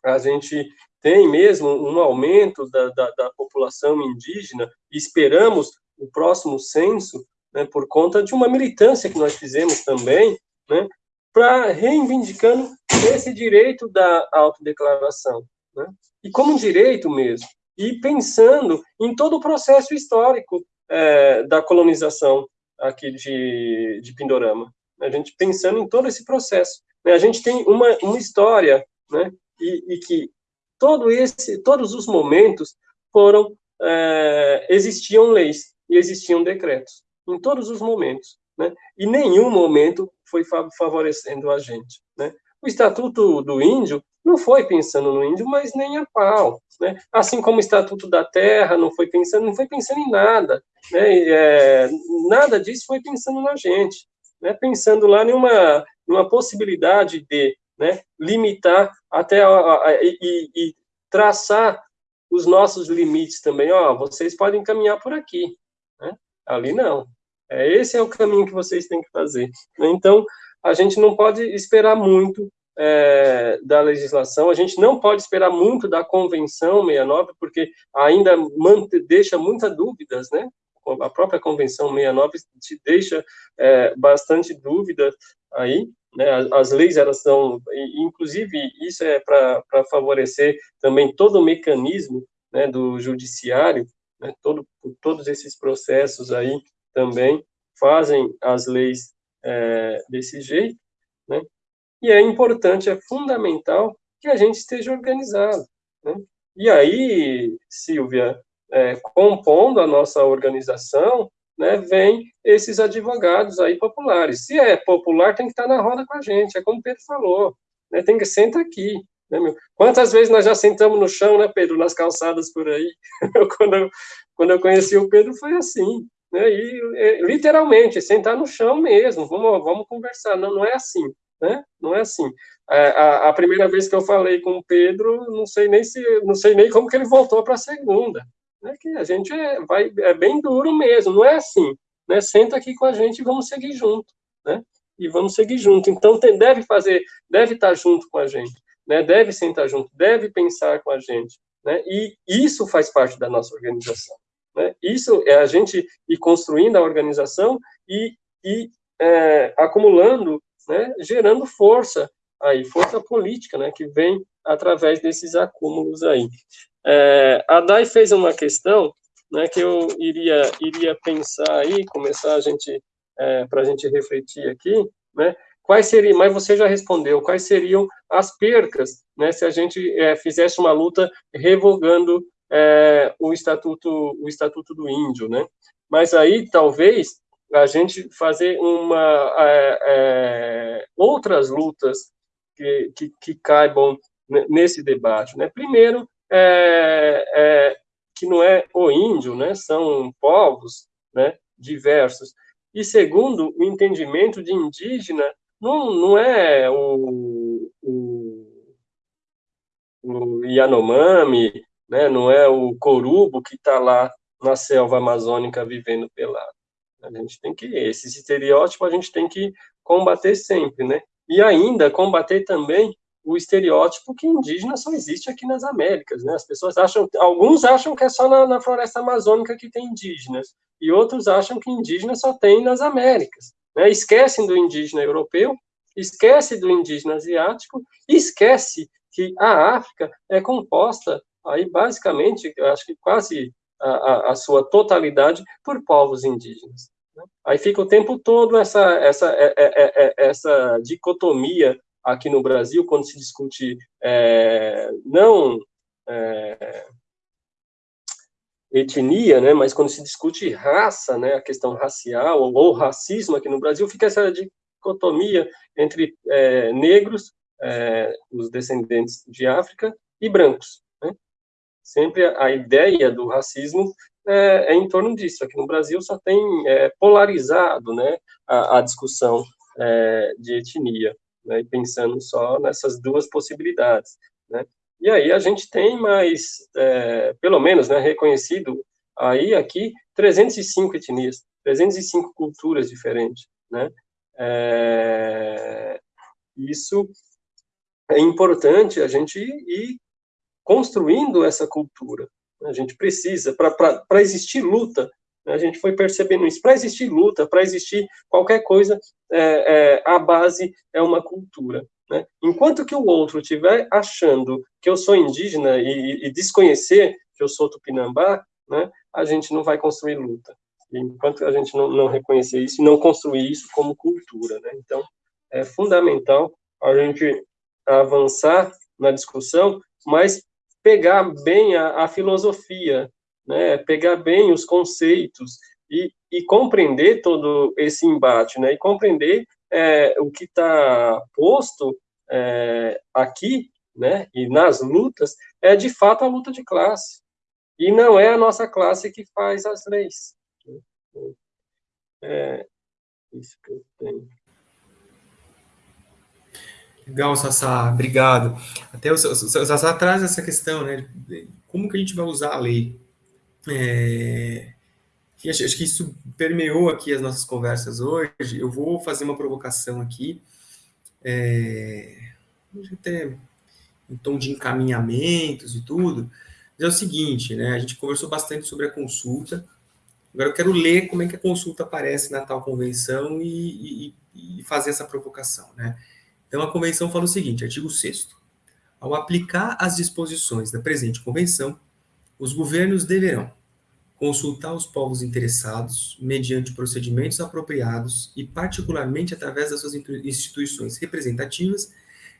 a gente tem mesmo um aumento da, da, da população indígena, e esperamos o próximo censo, né, por conta de uma militância que nós fizemos também, né, para reivindicando esse direito da autodeclaração, né, e como um direito mesmo, e pensando em todo o processo histórico é, da colonização aqui de, de Pindorama. A gente pensando em todo esse processo. Né? A gente tem uma, uma história, né? E, e que todo esse, todos os momentos foram é, existiam leis e existiam decretos em todos os momentos, né? E nenhum momento foi favorecendo a gente, né? O Estatuto do Índio não foi pensando no índio, mas nem a pau, né? Assim como o Estatuto da Terra não foi pensando, não foi pensando em nada, né? É, nada disso foi pensando na gente, né? Pensando lá numa, numa possibilidade de né, limitar até a, a, a, e, e, traçar os nossos limites também. Ó, vocês podem caminhar por aqui, né? Ali não. É, esse é o caminho que vocês têm que fazer. Né? Então, a gente não pode esperar muito é, da legislação. A gente não pode esperar muito da Convenção 69, porque ainda deixa muitas dúvidas, né? A própria Convenção 69 te deixa é, bastante dúvida aí, né? As, as leis, elas são, inclusive, isso é para favorecer também todo o mecanismo né, do judiciário, né? Todo, todos esses processos aí também fazem as leis é, desse jeito, né? E é importante, é fundamental que a gente esteja organizado. Né? E aí, Silvia, é, compondo a nossa organização, né, vem esses advogados aí populares. Se é popular, tem que estar na roda com a gente, é como o Pedro falou, né, tem que sentar aqui. Né, Quantas vezes nós já sentamos no chão, né, Pedro, nas calçadas por aí? (laughs) quando, eu, quando eu conheci o Pedro, foi assim. Né, e, é, literalmente, sentar no chão mesmo, vamos, vamos conversar. Não, não é assim né? Não é assim. É, a, a, primeira vez que eu falei com o Pedro, não sei nem se, não sei nem como que ele voltou para a segunda. Né? Que a gente é, vai, é bem duro mesmo, não é assim. Né? Senta aqui com a gente e vamos seguir junto, né? E vamos seguir junto. Então tem, deve fazer, deve estar junto com a gente, né? Deve sentar junto, deve pensar com a gente, né? E isso faz parte da nossa organização. Né? Isso é a gente ir construindo a organização e, e é, acumulando né, gerando força aí, força política, né, que vem através desses acúmulos aí. É, a Dai fez uma questão, né, que eu iria iria pensar aí, começar a gente é, para a gente refletir aqui, né, quais seriam, mas você já respondeu, quais seriam as percas, né, se a gente é, fizesse uma luta revogando é, o estatuto o estatuto do índio, né? Mas aí talvez a gente fazer uma é, outras lutas que, que, que, caibam nesse debate. Né? Primeiro, que não é o índio, né? são povos né, diversos. E segundo, o entendimento de indígena não, não é o, o, o Yanomami, né? não é o corubo que está lá na selva amazônica vivendo pelado. A gente tem que, esse estereótipo a gente tem que combater sempre, né? E ainda combater também o estereótipo que indígena só existe aqui nas Américas, né? As pessoas acham, alguns acham que é só na, na floresta amazônica que tem indígenas, e outros acham que indígena só tem nas Américas, né? Esquecem do indígena europeu, esquece do indígena asiático, esquece que a África é composta aí basicamente, acho que quase a, a, sua totalidade por povos indígenas. Né? Aí fica o tempo todo essa, essa, é, é, é, essa dicotomia aqui no Brasil, quando se discute é, não é, etnia, né, mas quando se discute raça, né, a questão racial ou, ou racismo aqui no Brasil, fica essa dicotomia entre é, negros, os descendentes de África, e brancos sempre a ideia do racismo é, é, em torno disso. Aqui no Brasil só tem é, polarizado né, a, a discussão é, de etnia, né, pensando só nessas duas possibilidades. Né. E aí a gente tem mais, é, pelo menos, né, reconhecido aí aqui 305 etnias, 305 culturas diferentes. Né. É, isso é importante a gente ir construindo essa cultura. A gente precisa, para existir luta, né, a gente foi percebendo isso, para existir luta, para existir qualquer coisa, é, é, a base é uma cultura. Né? Enquanto que o outro estiver achando que eu sou indígena e, e desconhecer que eu sou tupinambá, né, a gente não vai construir luta. enquanto a gente não, não reconhecer isso, não construir isso como cultura. Né? Então, é fundamental a gente avançar na discussão, mas pegar bem a, a filosofia, né, pegar bem os conceitos e, e, compreender todo esse embate, né, e compreender é, o que está posto é, aqui, né, e nas lutas, é de fato a luta de classe. E não é a nossa classe que faz as leis. É isso que eu tenho. Legal, Sassá, obrigado. Até o, Sassá traz essa questão, né? Como que a gente vai usar a lei? É, acho, acho, que isso permeou aqui as nossas conversas hoje. Eu vou fazer uma provocação aqui, é, até em tom de encaminhamentos e tudo. Mas é o seguinte, né? A gente conversou bastante sobre a consulta. Agora eu quero ler como é que a consulta aparece na tal convenção e, e, e fazer essa provocação, né? Então, a convenção fala o seguinte, artigo 6 Ao aplicar as disposições da presente convenção, os governos deverão consultar os povos interessados mediante procedimentos apropriados e particularmente através das suas instituições representativas,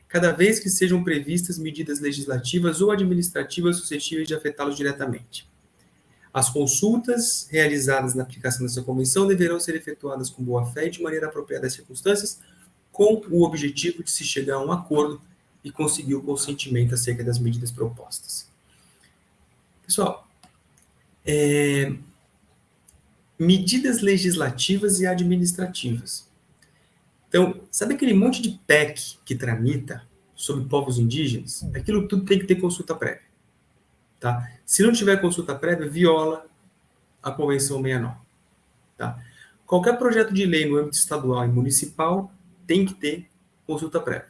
cada vez que sejam previstas medidas legislativas ou administrativas suscetíveis de afetá-los diretamente. As consultas realizadas na aplicação dessa convenção deverão ser efetuadas com boa fé e de maneira apropriada às circunstâncias, com o objetivo de se chegar a um acordo e conseguir o consentimento acerca das medidas propostas. Pessoal, é, medidas legislativas e administrativas. Então, sabe aquele monte de PEC que tramita sobre povos indígenas? Aquilo tudo tem que ter consulta prévia. Tá? Se não tiver consulta prévia, viola a Convenção 69. Tá? Qualquer projeto de lei no âmbito estadual e municipal tem que ter consulta prévia.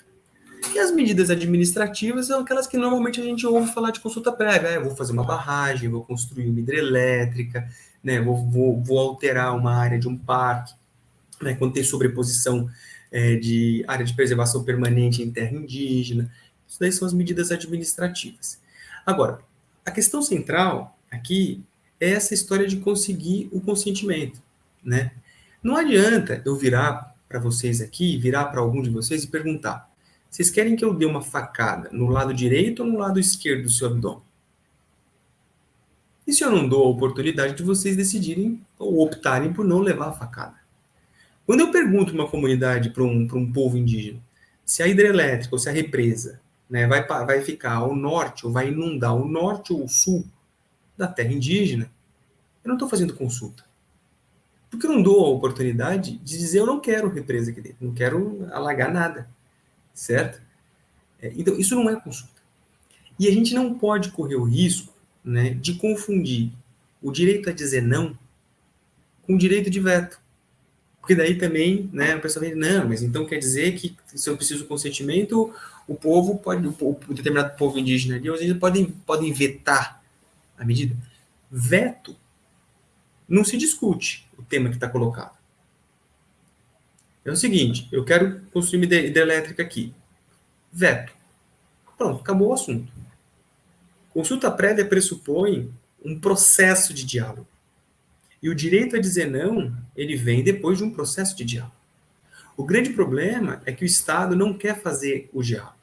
E as medidas administrativas são aquelas que normalmente a gente ouve falar de consulta prévia. É, vou fazer uma barragem, vou construir uma hidrelétrica, né, vou, vou, vou alterar uma área de um parque, né, quando tem sobreposição é, de área de preservação permanente em terra indígena. Isso daí são as medidas administrativas. Agora, a questão central aqui é essa história de conseguir o consentimento, né? Não adianta eu virar para vocês aqui, virar para algum de vocês e perguntar: vocês querem que eu dê uma facada no lado direito ou no lado esquerdo do seu abdômen? E se eu não dou a oportunidade de vocês decidirem ou optarem por não levar a facada? Quando eu pergunto uma comunidade para um, um povo indígena se a hidrelétrica ou se a represa né, vai, vai ficar ao norte ou vai inundar o norte ou o sul da terra indígena, eu não estou fazendo consulta. Porque eu não dou a oportunidade de dizer eu não quero represa aqui dentro, não quero alagar nada, certo? É, então, isso não é consulta. E a gente não pode correr o risco né, de confundir o direito a dizer não com o direito de veto. Porque daí também, né, a pessoa vem, não, mas então quer dizer que se eu preciso de consentimento, o povo pode, o, o determinado povo indígena ali, eles podem, podem vetar a medida. Veto não se discute o tema que está colocado. É o seguinte, eu quero construir uma hidrelétrica aqui. Veto. Pronto, acabou o assunto. Consulta prévia pressupõe um processo de diálogo. E o direito a dizer não, ele vem depois de um processo de diálogo. O grande problema é que o Estado não quer fazer o diálogo,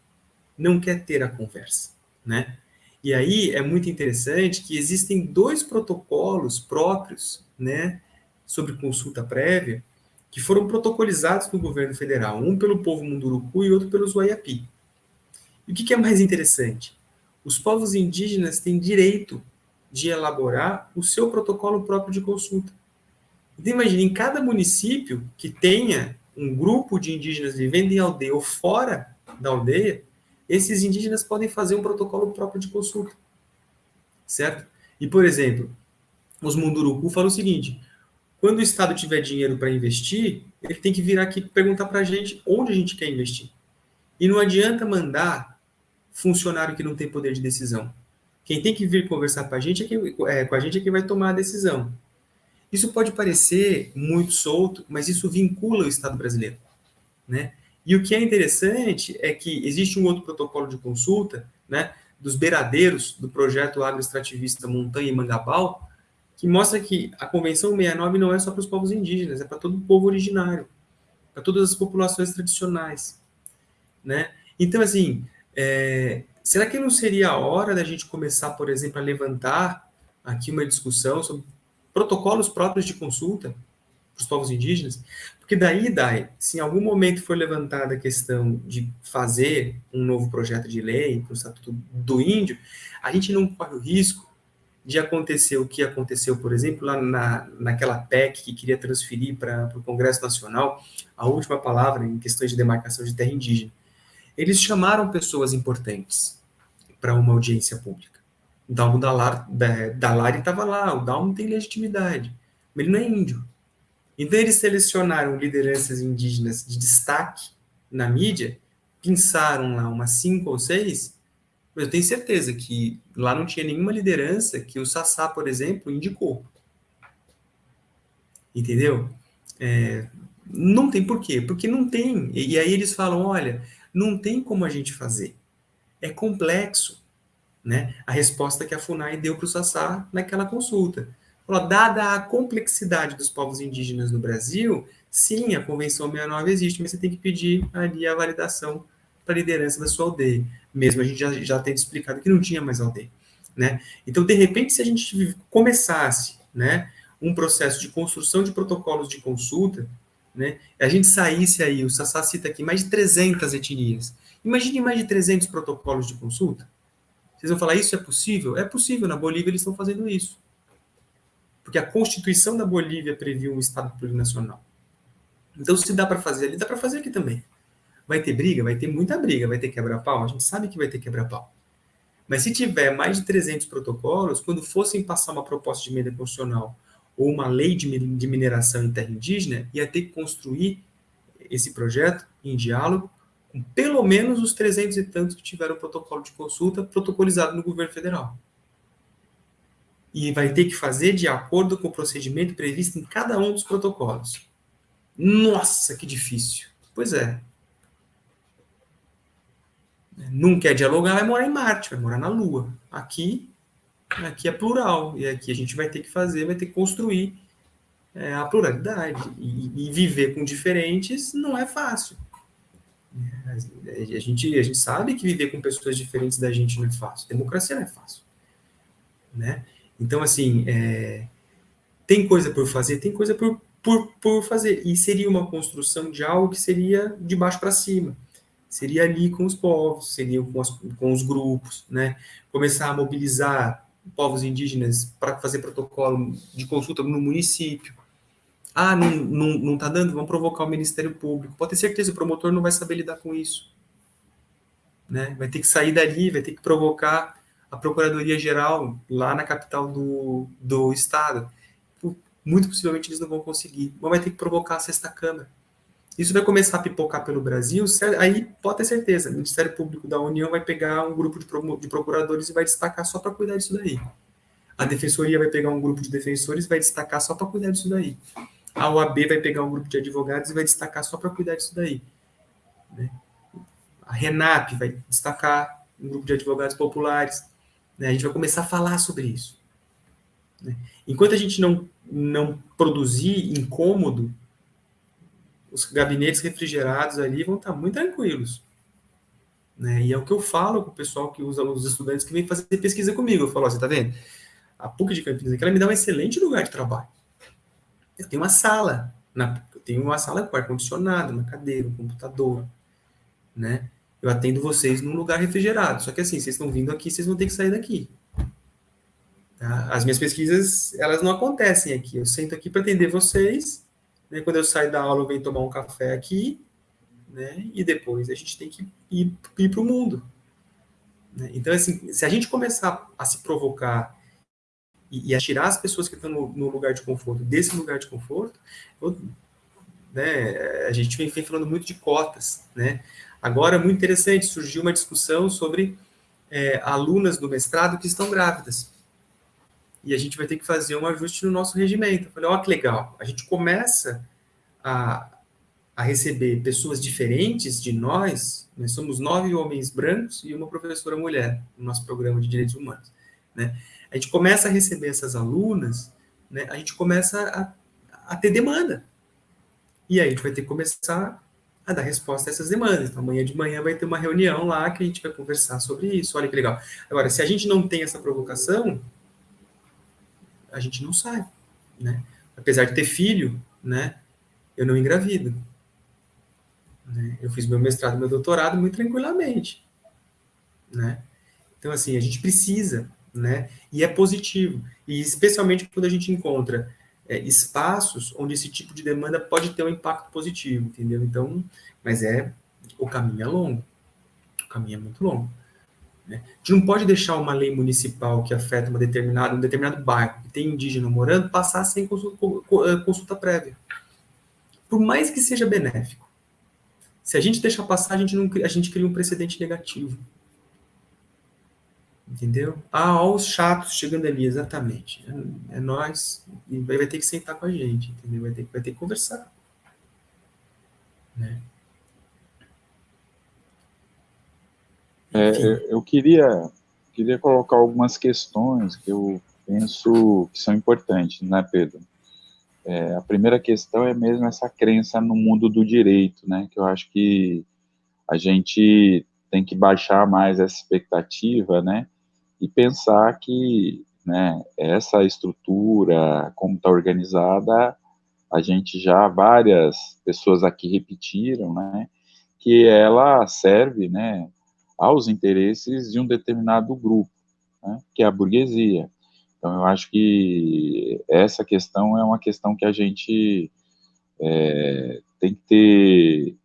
não quer ter a conversa, né? E aí é muito interessante que existem dois protocolos próprios, né, sobre consulta prévia, que foram protocolizados no governo federal, um pelo povo Munduruku e outro pelos Waiapi. E o que, que é mais interessante? Os povos indígenas têm direito de elaborar o seu protocolo próprio de consulta. Então, imagine, em cada município que tenha um grupo de indígenas vivendo em aldeia ou fora da aldeia, esses indígenas podem fazer um protocolo próprio de consulta. Certo? E, por exemplo, os Munduruku falam o seguinte: quando o Estado tiver dinheiro para investir, ele tem que vir aqui perguntar para a gente onde a gente quer investir. E não adianta mandar funcionário que não tem poder de decisão. Quem tem que vir conversar com a gente é quem, é, com a gente é quem vai tomar a decisão. Isso pode parecer muito solto, mas isso vincula o Estado brasileiro, né? E o que é interessante é que existe um outro protocolo de consulta, né, dos beiradeiros do projeto agroextrativista Montanha e Mangabal, que mostra que a Convenção 69 não é só para os povos indígenas, é para todo o povo originário, para todas as populações tradicionais, né? Então, assim, é, Será que não seria a hora da gente começar, por exemplo, a levantar aqui uma discussão sobre protocolos próprios de consulta para os povos indígenas? Porque daí, Dai, se em algum momento for levantada a questão de fazer um novo projeto de lei para o Estatuto do Índio, a gente não corre o risco de acontecer o que aconteceu, por exemplo, lá na, naquela PEC que queria transferir para o Congresso Nacional a última palavra em questões de demarcação de terra indígena. Eles chamaram pessoas importantes, para uma audiência pública. O Dalmo Dalari estava lá, o Dalmo tem legitimidade, mas ele não é índio. Então eles selecionaram lideranças indígenas de destaque na mídia, pensaram lá umas cinco ou seis, mas eu tenho certeza que lá não tinha nenhuma liderança que o Sassá, por exemplo, indicou. Entendeu? É, não tem porquê, porque não tem. E, e aí eles falam, olha, não tem como a gente fazer é complexo, né? A resposta que a FUNAI deu para o Sassá naquela consulta. Falou, dada a complexidade dos povos indígenas no Brasil, sim, a Convenção 69 existe, mas você tem que pedir ali a validação para a liderança da sua aldeia. Mesmo a gente já, já tem explicado que não tinha mais aldeia. Né? Então, de repente, se a gente começasse né, um processo de construção de protocolos de consulta, né, a gente saísse aí, o Sassá cita aqui, mais de 300 etnias, Imagine mais de 300 protocolos de consulta. Vocês vão falar, isso é possível? É possível, na Bolívia eles estão fazendo isso. Porque a Constituição da Bolívia previu um Estado plurinacional. Então, se dá para fazer ali, dá para fazer aqui também. Vai ter briga? Vai ter muita briga, vai ter quebra-pau? A gente sabe que vai ter quebra-pau. Mas se tiver mais de 300 protocolos, quando fossem passar uma proposta de emenda constitucional ou uma lei de mineração em terra indígena, ia ter que construir esse projeto em diálogo com pelo menos os 300 e tantos que tiveram protocolo de consulta protocolizado no governo federal. E vai ter que fazer de acordo com o procedimento previsto em cada um dos protocolos. Nossa, que difícil. Pois é. Não quer dialogar, vai morar em Marte, vai morar na Lua. Aqui, aqui é plural. E aqui a gente vai ter que fazer, vai ter que construir é, a pluralidade. E, e viver com diferentes não é fácil. A gente, a gente sabe que viver com pessoas diferentes da gente não é fácil. Democracia não é fácil. Né? Então, assim, é, tem coisa por fazer, tem coisa por, por, por fazer. E seria uma construção de algo que seria de baixo para cima. Seria ali com os povos, seria com, as, com os grupos, né? Começar a mobilizar povos indígenas para fazer protocolo de consulta no município. Ah, não, não, não tá dando? Vamos provocar o Ministério Público. Pode ter certeza, o promotor não vai saber lidar com isso. Né? Vai ter que sair dali, vai ter que provocar a Procuradoria Geral lá na capital do, do Estado. Muito possivelmente eles não vão conseguir. Mas vai ter que provocar a sexta Câmara. Isso vai começar a pipocar pelo Brasil, aí pode ter certeza, o Ministério Público da União vai pegar um grupo de procuradores e vai destacar só para cuidar disso daí. A Defensoria vai pegar um grupo de defensores e vai destacar só para cuidar disso daí. A OAB vai pegar um grupo de advogados e vai destacar só para cuidar disso daí. Né? A RENAP vai destacar um grupo de advogados populares. Né? A gente vai começar a falar sobre isso. Né? Enquanto a gente não, não produzir incômodo, os gabinetes refrigerados ali vão estar muito tranquilos. Né? E é o que eu falo com o pessoal que usa os estudantes que vêm fazer pesquisa comigo. Eu falo, você está vendo? A PUC de Campinas ela me dá um excelente lugar de trabalho. Eu tenho uma sala, na, eu tenho uma sala com ar-condicionado, uma cadeira, um computador, né? Eu atendo vocês num lugar refrigerado. Só que assim, vocês estão vindo aqui, vocês vão ter que sair daqui. Tá? As minhas pesquisas, elas não acontecem aqui. Eu sento aqui para atender vocês Quando eu saio da aula, eu venho tomar um café aqui, né? E depois a gente tem que ir, ir para o mundo. Né? Então, assim, se a gente começar a se provocar e, e a tirar as pessoas que estão no, no, lugar de conforto desse lugar de conforto, eu, né? A gente vem, vem falando muito de cotas, né? Agora, muito interessante, surgiu uma discussão sobre é, alunas do mestrado que estão grávidas e a gente vai ter que fazer um ajuste no nosso regimento. Eu falei, ó, que legal, a gente começa a, a receber pessoas diferentes de nós, nós somos nove homens brancos e uma professora mulher no nosso programa de direitos humanos, né? A gente começa a receber essas alunas, né? A gente começa a, a ter demanda. E aí a gente vai ter que começar a dar resposta a essas demandas. Então, amanhã de manhã vai ter uma reunião lá que a gente vai conversar sobre isso. Olha que legal. Agora, se a gente não tem essa provocação, a gente não sai, né? Apesar de ter filho, né? Eu não engravido. Né? Eu fiz meu mestrado, meu doutorado muito tranquilamente, né? Então, assim, a gente precisa, né? E é positivo. E especialmente quando a gente encontra é, espaços onde esse tipo de demanda pode ter um impacto positivo, entendeu? Então, mas é, o caminho é longo. O caminho é muito longo. Né? A gente não pode deixar uma lei municipal que afeta uma determinada, um determinado bairro que tem indígena morando passar sem consulta, eh, consulta prévia. Por mais que seja benéfico. Se a gente deixar passar, a gente, não, a gente cria um precedente negativo. Entendeu? Ah, olha os chatos chegando ali, exatamente. É, é nós, e vai, ter que sentar com a gente, entendeu? Vai ter, vai ter que conversar. Né? É, eu queria, queria colocar algumas questões que eu penso que são importantes, né, Pedro? É, a primeira questão é mesmo essa crença no mundo do direito, né, que eu acho que a gente tem que baixar mais essa expectativa, né, e pensar que, né, essa estrutura, como está organizada, a gente já, várias pessoas aqui repetiram, né, que ela serve, né, aos interesses de um determinado grupo, né, que é a burguesia. Então, eu acho que essa questão é uma questão que a gente é, tem que ter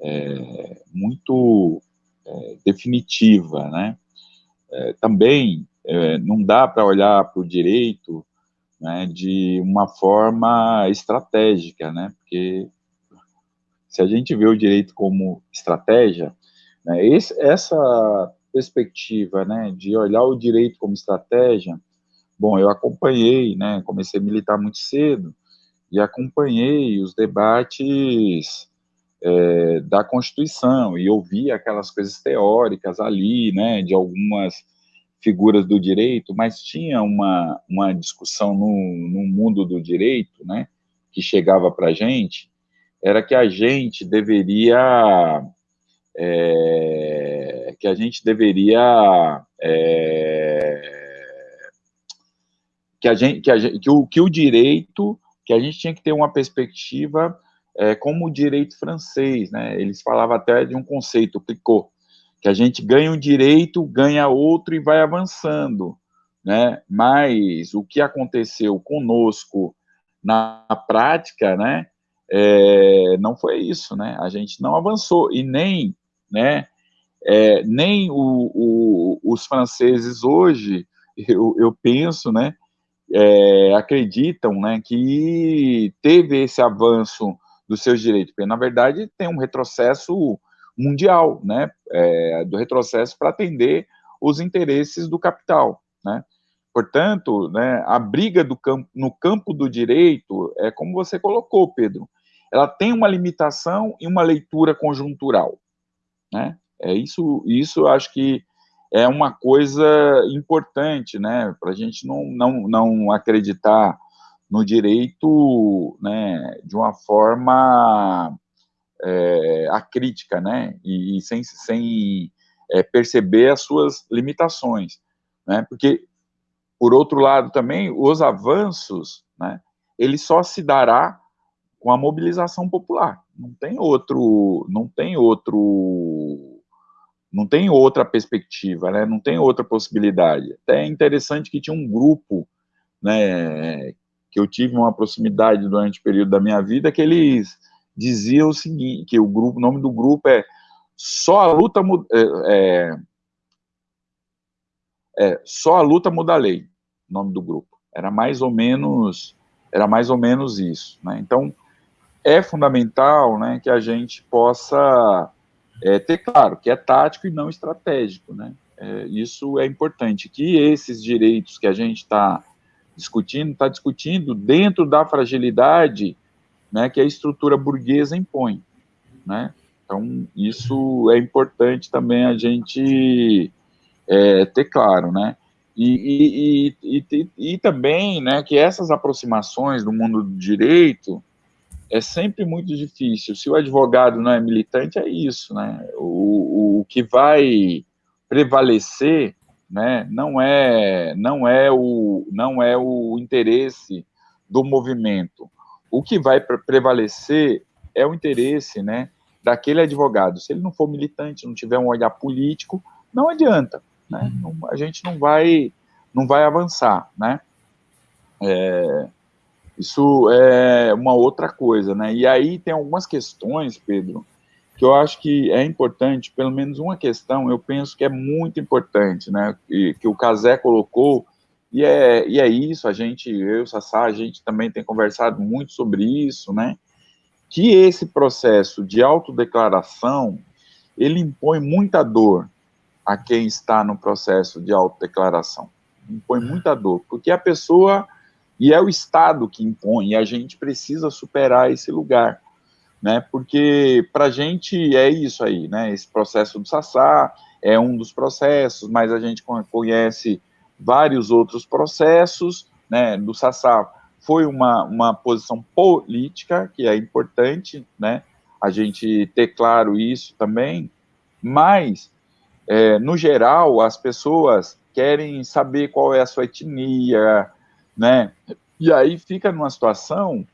é, muito é, definitiva, né? É, também é, não dá para olhar para o direito né, de uma forma estratégica, né? Porque se a gente vê o direito como estratégia, né? Esse, essa perspectiva né, de olhar o direito como estratégia, bom, eu acompanhei, né, comecei a militar muito cedo, e acompanhei os debates é, da Constituição, e ouvi aquelas coisas teóricas ali, né, de algumas figuras do direito, mas tinha uma, uma discussão no, no mundo do direito, né, que chegava para a gente, era que a gente deveria é, que a gente deveria é, que a gente que, a que, o, que o direito que a gente tinha que ter uma perspectiva é, como o direito francês, né? Eles falavam até de um conceito, Picot, que a gente ganha um direito, ganha outro e vai avançando, né? Mas o que aconteceu conosco na prática, né, é, não foi isso, né, a gente não avançou, e nem, né, é, nem o, o, os franceses hoje, eu, eu penso, né, é, acreditam, né, que teve esse avanço dos seus direitos, porque, na verdade, tem um retrocesso mundial, né, é, do retrocesso para atender os interesses do capital, né, Portanto, né, a briga campo, no campo do direito é como você colocou, Pedro. Ela tem uma limitação e uma leitura conjuntural, né? É isso, isso acho que é uma coisa importante, né, para a gente não, não, não acreditar no direito, né, de uma forma é, acrítica, né, e, e sem, sem é, perceber as suas limitações, né, porque por outro lado, também, os avanços, né, ele só se dará com a mobilização popular. Não tem outro, não tem outro, não tem outra perspectiva, né? Não tem outra possibilidade. Até é interessante que tinha um grupo, né, que eu tive uma proximidade durante o período da minha vida, que eles diziam o seguinte, que o grupo, o nome do grupo é só a luta é, é, é, só a luta muda a lei nome do grupo. Era mais ou menos, era mais ou menos isso, né? Então, é fundamental, né, que a gente possa é, ter claro que é tático e não estratégico, né? É, isso é importante, que esses direitos que a gente está discutindo, está discutindo dentro da fragilidade né, que a estrutura burguesa impõe, né? Então, isso é importante também a gente é, ter claro, né? E, e, e, e, também, né, que essas aproximações do mundo do direito é sempre muito difícil. Se o advogado não é militante, é isso, né? O, o que vai prevalecer, né, não é, não é o, não é o interesse do movimento. O que vai prevalecer é o interesse, né, daquele advogado. Se ele não for militante, não tiver um olhar político, não adianta né? Não, a gente não vai, não vai avançar, né? É, isso é uma outra coisa, né? E aí tem algumas questões, Pedro, que eu acho que é importante, pelo menos uma questão, eu penso que é muito importante, né? Que, que o Casé colocou, e é, e é isso, a gente, eu e o Sassá, a gente também tem conversado muito sobre isso, né? Que esse processo de autodeclaração, ele impõe muita dor, a quem está no processo de autodeclaração. Impõe muita dor, porque a pessoa, e é o Estado que impõe, e a gente precisa superar esse lugar, né, porque para a gente é isso aí, né, esse processo do Sassá é um dos processos, mas a gente conhece vários outros processos, né, do Sassá foi uma, uma posição política, que é importante, né, a gente ter claro isso também, mas é, no geral, as pessoas querem saber qual é a sua etnia, né? E aí fica numa situação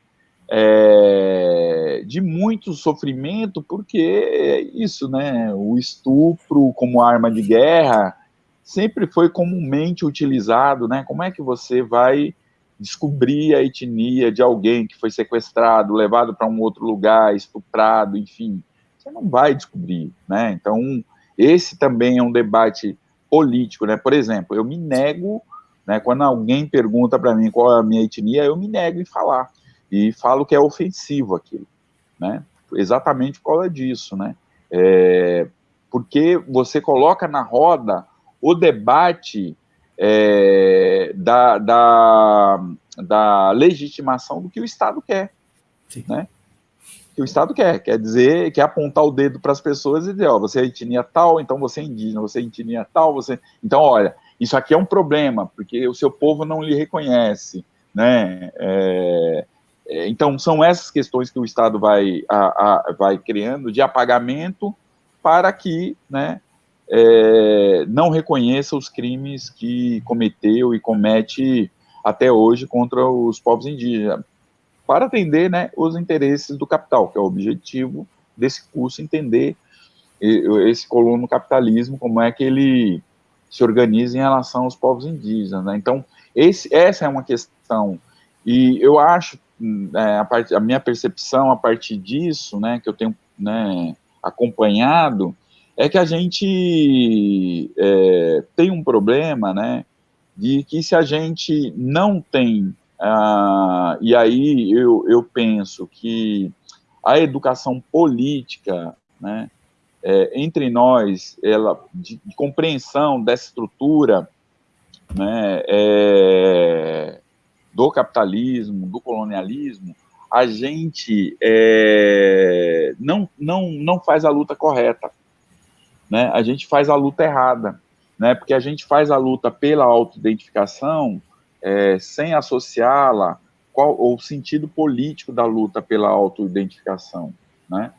é, de muito sofrimento, porque é isso, né? O estupro como arma de guerra sempre foi comumente utilizado, né? Como é que você vai descobrir a etnia de alguém que foi sequestrado, levado para um outro lugar, estuprado, enfim? Você não vai descobrir, né? Então, esse também é um debate político, né? Por exemplo, eu me nego, né, quando alguém pergunta para mim qual é a minha etnia, eu me nego em falar e falo que é ofensivo aquilo, né? Exatamente por causa disso, né? É, porque você coloca na roda o debate é, da, da, da legitimação do que o Estado quer, Sim. né? que o Estado quer, quer dizer, quer apontar o dedo para as pessoas e dizer, ó, você é etnia tal, então você é indígena, você é etnia tal, você... Então, olha, isso aqui é um problema, porque o seu povo não lhe reconhece, né? É, é, então, são essas questões que o Estado vai, a, a, vai criando de apagamento para que, né, é, não reconheça os crimes que cometeu e comete até hoje contra os povos indígenas para atender né, os interesses do capital, que é o objetivo desse curso, entender esse colono capitalismo, como é que ele se organiza em relação aos povos indígenas. Né? Então, esse, essa é uma questão, e eu acho é, a, part, a, minha percepção a partir disso, né, que eu tenho né, acompanhado, é que a gente é, tem um problema, né, de que se a gente não tem, ah, e aí eu, eu penso que a educação política, né, é, entre nós, ela, de, de, compreensão dessa estrutura, né, é, do capitalismo, do colonialismo, a gente é, não, não, não faz a luta correta, né? A gente faz a luta errada, né? Porque a gente faz a luta pela autoidentificação é, sem associá-la qual o sentido político da luta pela autoidentificação, né?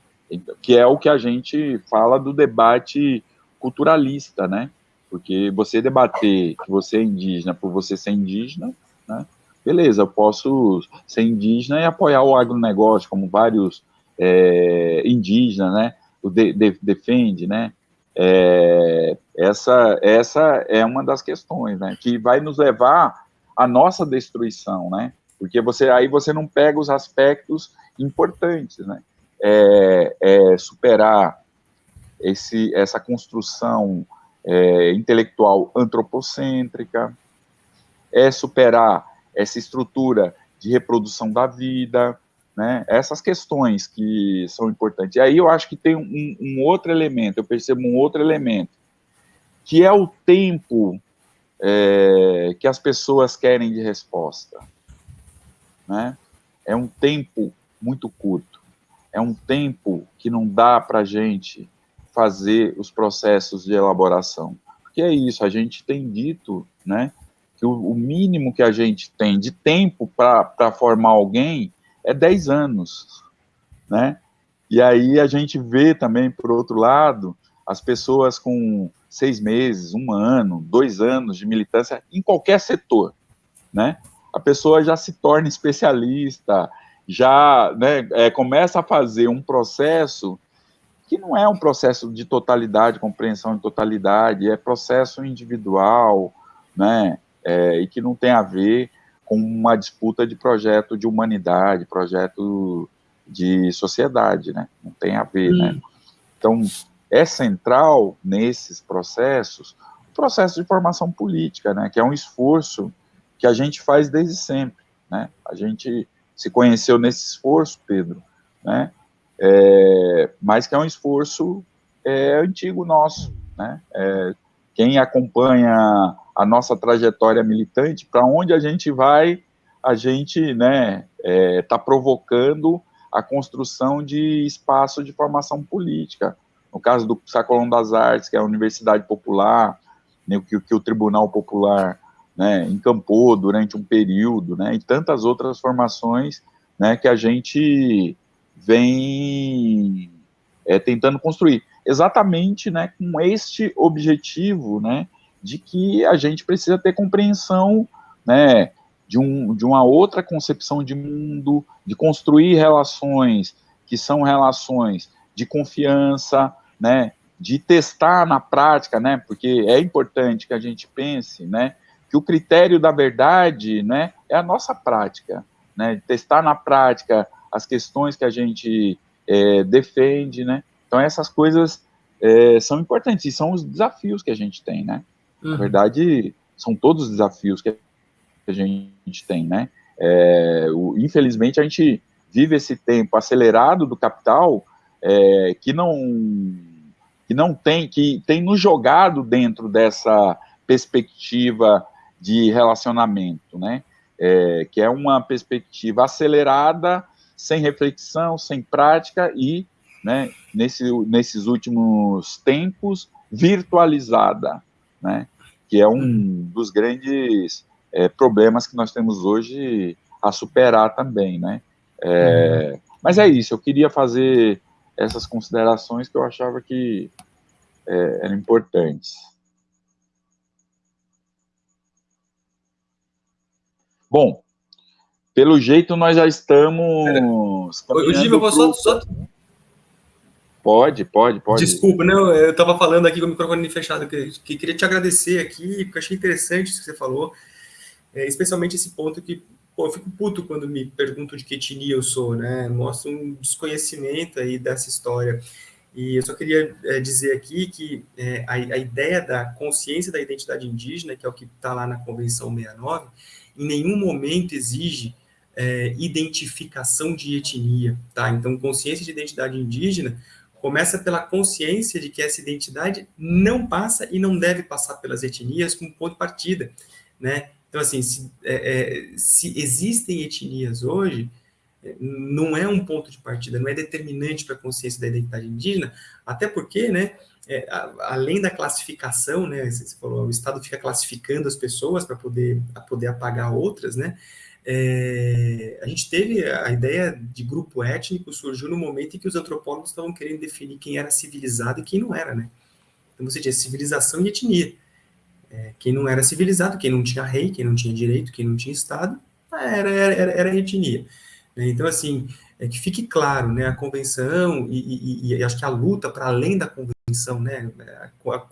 Que é o que a gente fala do debate culturalista, né? Porque você debater que você é indígena por você ser indígena, né? beleza, eu posso ser indígena e apoiar o agronegócio, como vários é, indígenas, né, o de, de, defende, né, é, essa, essa é uma das questões, né, que vai nos levar à nossa destruição, né, porque você, aí você não pega os aspectos importantes, né, é, é superar esse, essa construção é, intelectual antropocêntrica, é superar essa estrutura de reprodução da vida, né? Essas questões que são importantes. E aí eu acho que tem um, um outro elemento, eu percebo um outro elemento, que é o tempo é, que as pessoas querem de resposta. Né? É um tempo muito curto. É um tempo que não dá para a gente fazer os processos de elaboração. Porque é isso, a gente tem dito, né, que o, o mínimo que a gente tem de tempo para formar alguém é 10 anos, né? E aí a gente vê também, por outro lado, as pessoas com seis meses, um ano, dois anos de militância em qualquer setor, né? A pessoa já se torna especialista, já né, é, começa a fazer um processo que não é um processo de totalidade, compreensão de totalidade, é processo individual, né? é, e que não tem a ver com uma disputa de projeto de humanidade, projeto de sociedade, né? Não tem a ver, né? Então, é central nesses processos o processo de formação política, né? Que é um esforço que a gente faz desde sempre, né? A gente se conheceu nesse esforço, Pedro, né? É, mas que é um esforço é, antigo nosso, né? É, quem acompanha a nossa trajetória militante, para onde a gente vai, a gente está né, é, tá provocando a construção de espaço de formação política. No caso do Sacolão das Artes, que é a Universidade Popular, né, que, que o Tribunal Popular né, encampou durante um período, né, e tantas outras formações né, que a gente vem é, tentando construir. Exatamente né, com este objetivo né, de que a gente precisa ter compreensão, né, de, um, de uma outra concepção de mundo, de construir relações que são relações de confiança, né, de testar na prática, né, porque é importante que a gente pense, né, que o critério da verdade, né, é a nossa prática, né, testar na prática as questões que a gente é, defende, né, então essas coisas é, são importantes e são os desafios que a gente tem, né, Uhum. Na verdade, são todos os desafios que a gente tem, né? É, o, infelizmente, a gente vive esse tempo acelerado do capital é, que não que não tem que tem nos jogado dentro dessa perspectiva de relacionamento, né? É, que é uma perspectiva acelerada, sem reflexão, sem prática e, né, nesse, nesses últimos tempos, virtualizada né? Que é um dos grandes é, problemas que nós temos hoje a superar também, né? É. Mas é isso, eu queria fazer essas considerações que eu achava que é, eram importantes. Bom, pelo jeito nós já estamos. Ô, Gil, eu vou só, só, Pode, pode, pode. Desculpa, não, eu estava falando aqui com o microfone fechado, que, que, queria te agradecer aqui, porque achei interessante isso que você falou, é, especialmente esse ponto que, pô, eu fico puto quando me perguntam de que etnia eu sou, né? Mostra um desconhecimento aí dessa história. E eu só queria é, dizer aqui que é, a, a, ideia da consciência da identidade indígena, que é o que está lá na Convenção 69, em nenhum momento exige é, identificação de etnia, tá? Então, consciência de identidade indígena começa pela consciência de que essa identidade não passa e não deve passar pelas etnias como ponto de partida, né? Então, assim, se, é, é, se existem etnias hoje, não é um ponto de partida, não é determinante para a consciência da identidade indígena, até porque, né, é, a, além da classificação, né, você falou, o Estado fica classificando as pessoas para poder, poder apagar outras, né, é, a gente teve a ideia de grupo étnico surgiu no momento em que os antropólogos estavam querendo definir quem era civilizado e quem não era, né? Então você tinha civilização e etnia. É, quem não era civilizado, quem não tinha rei, quem não tinha direito, quem não tinha Estado, era, era, era etnia. Né? Então, assim, é que fique claro, né, a convenção e, e, e acho que a luta para além da convenção, né, a, a,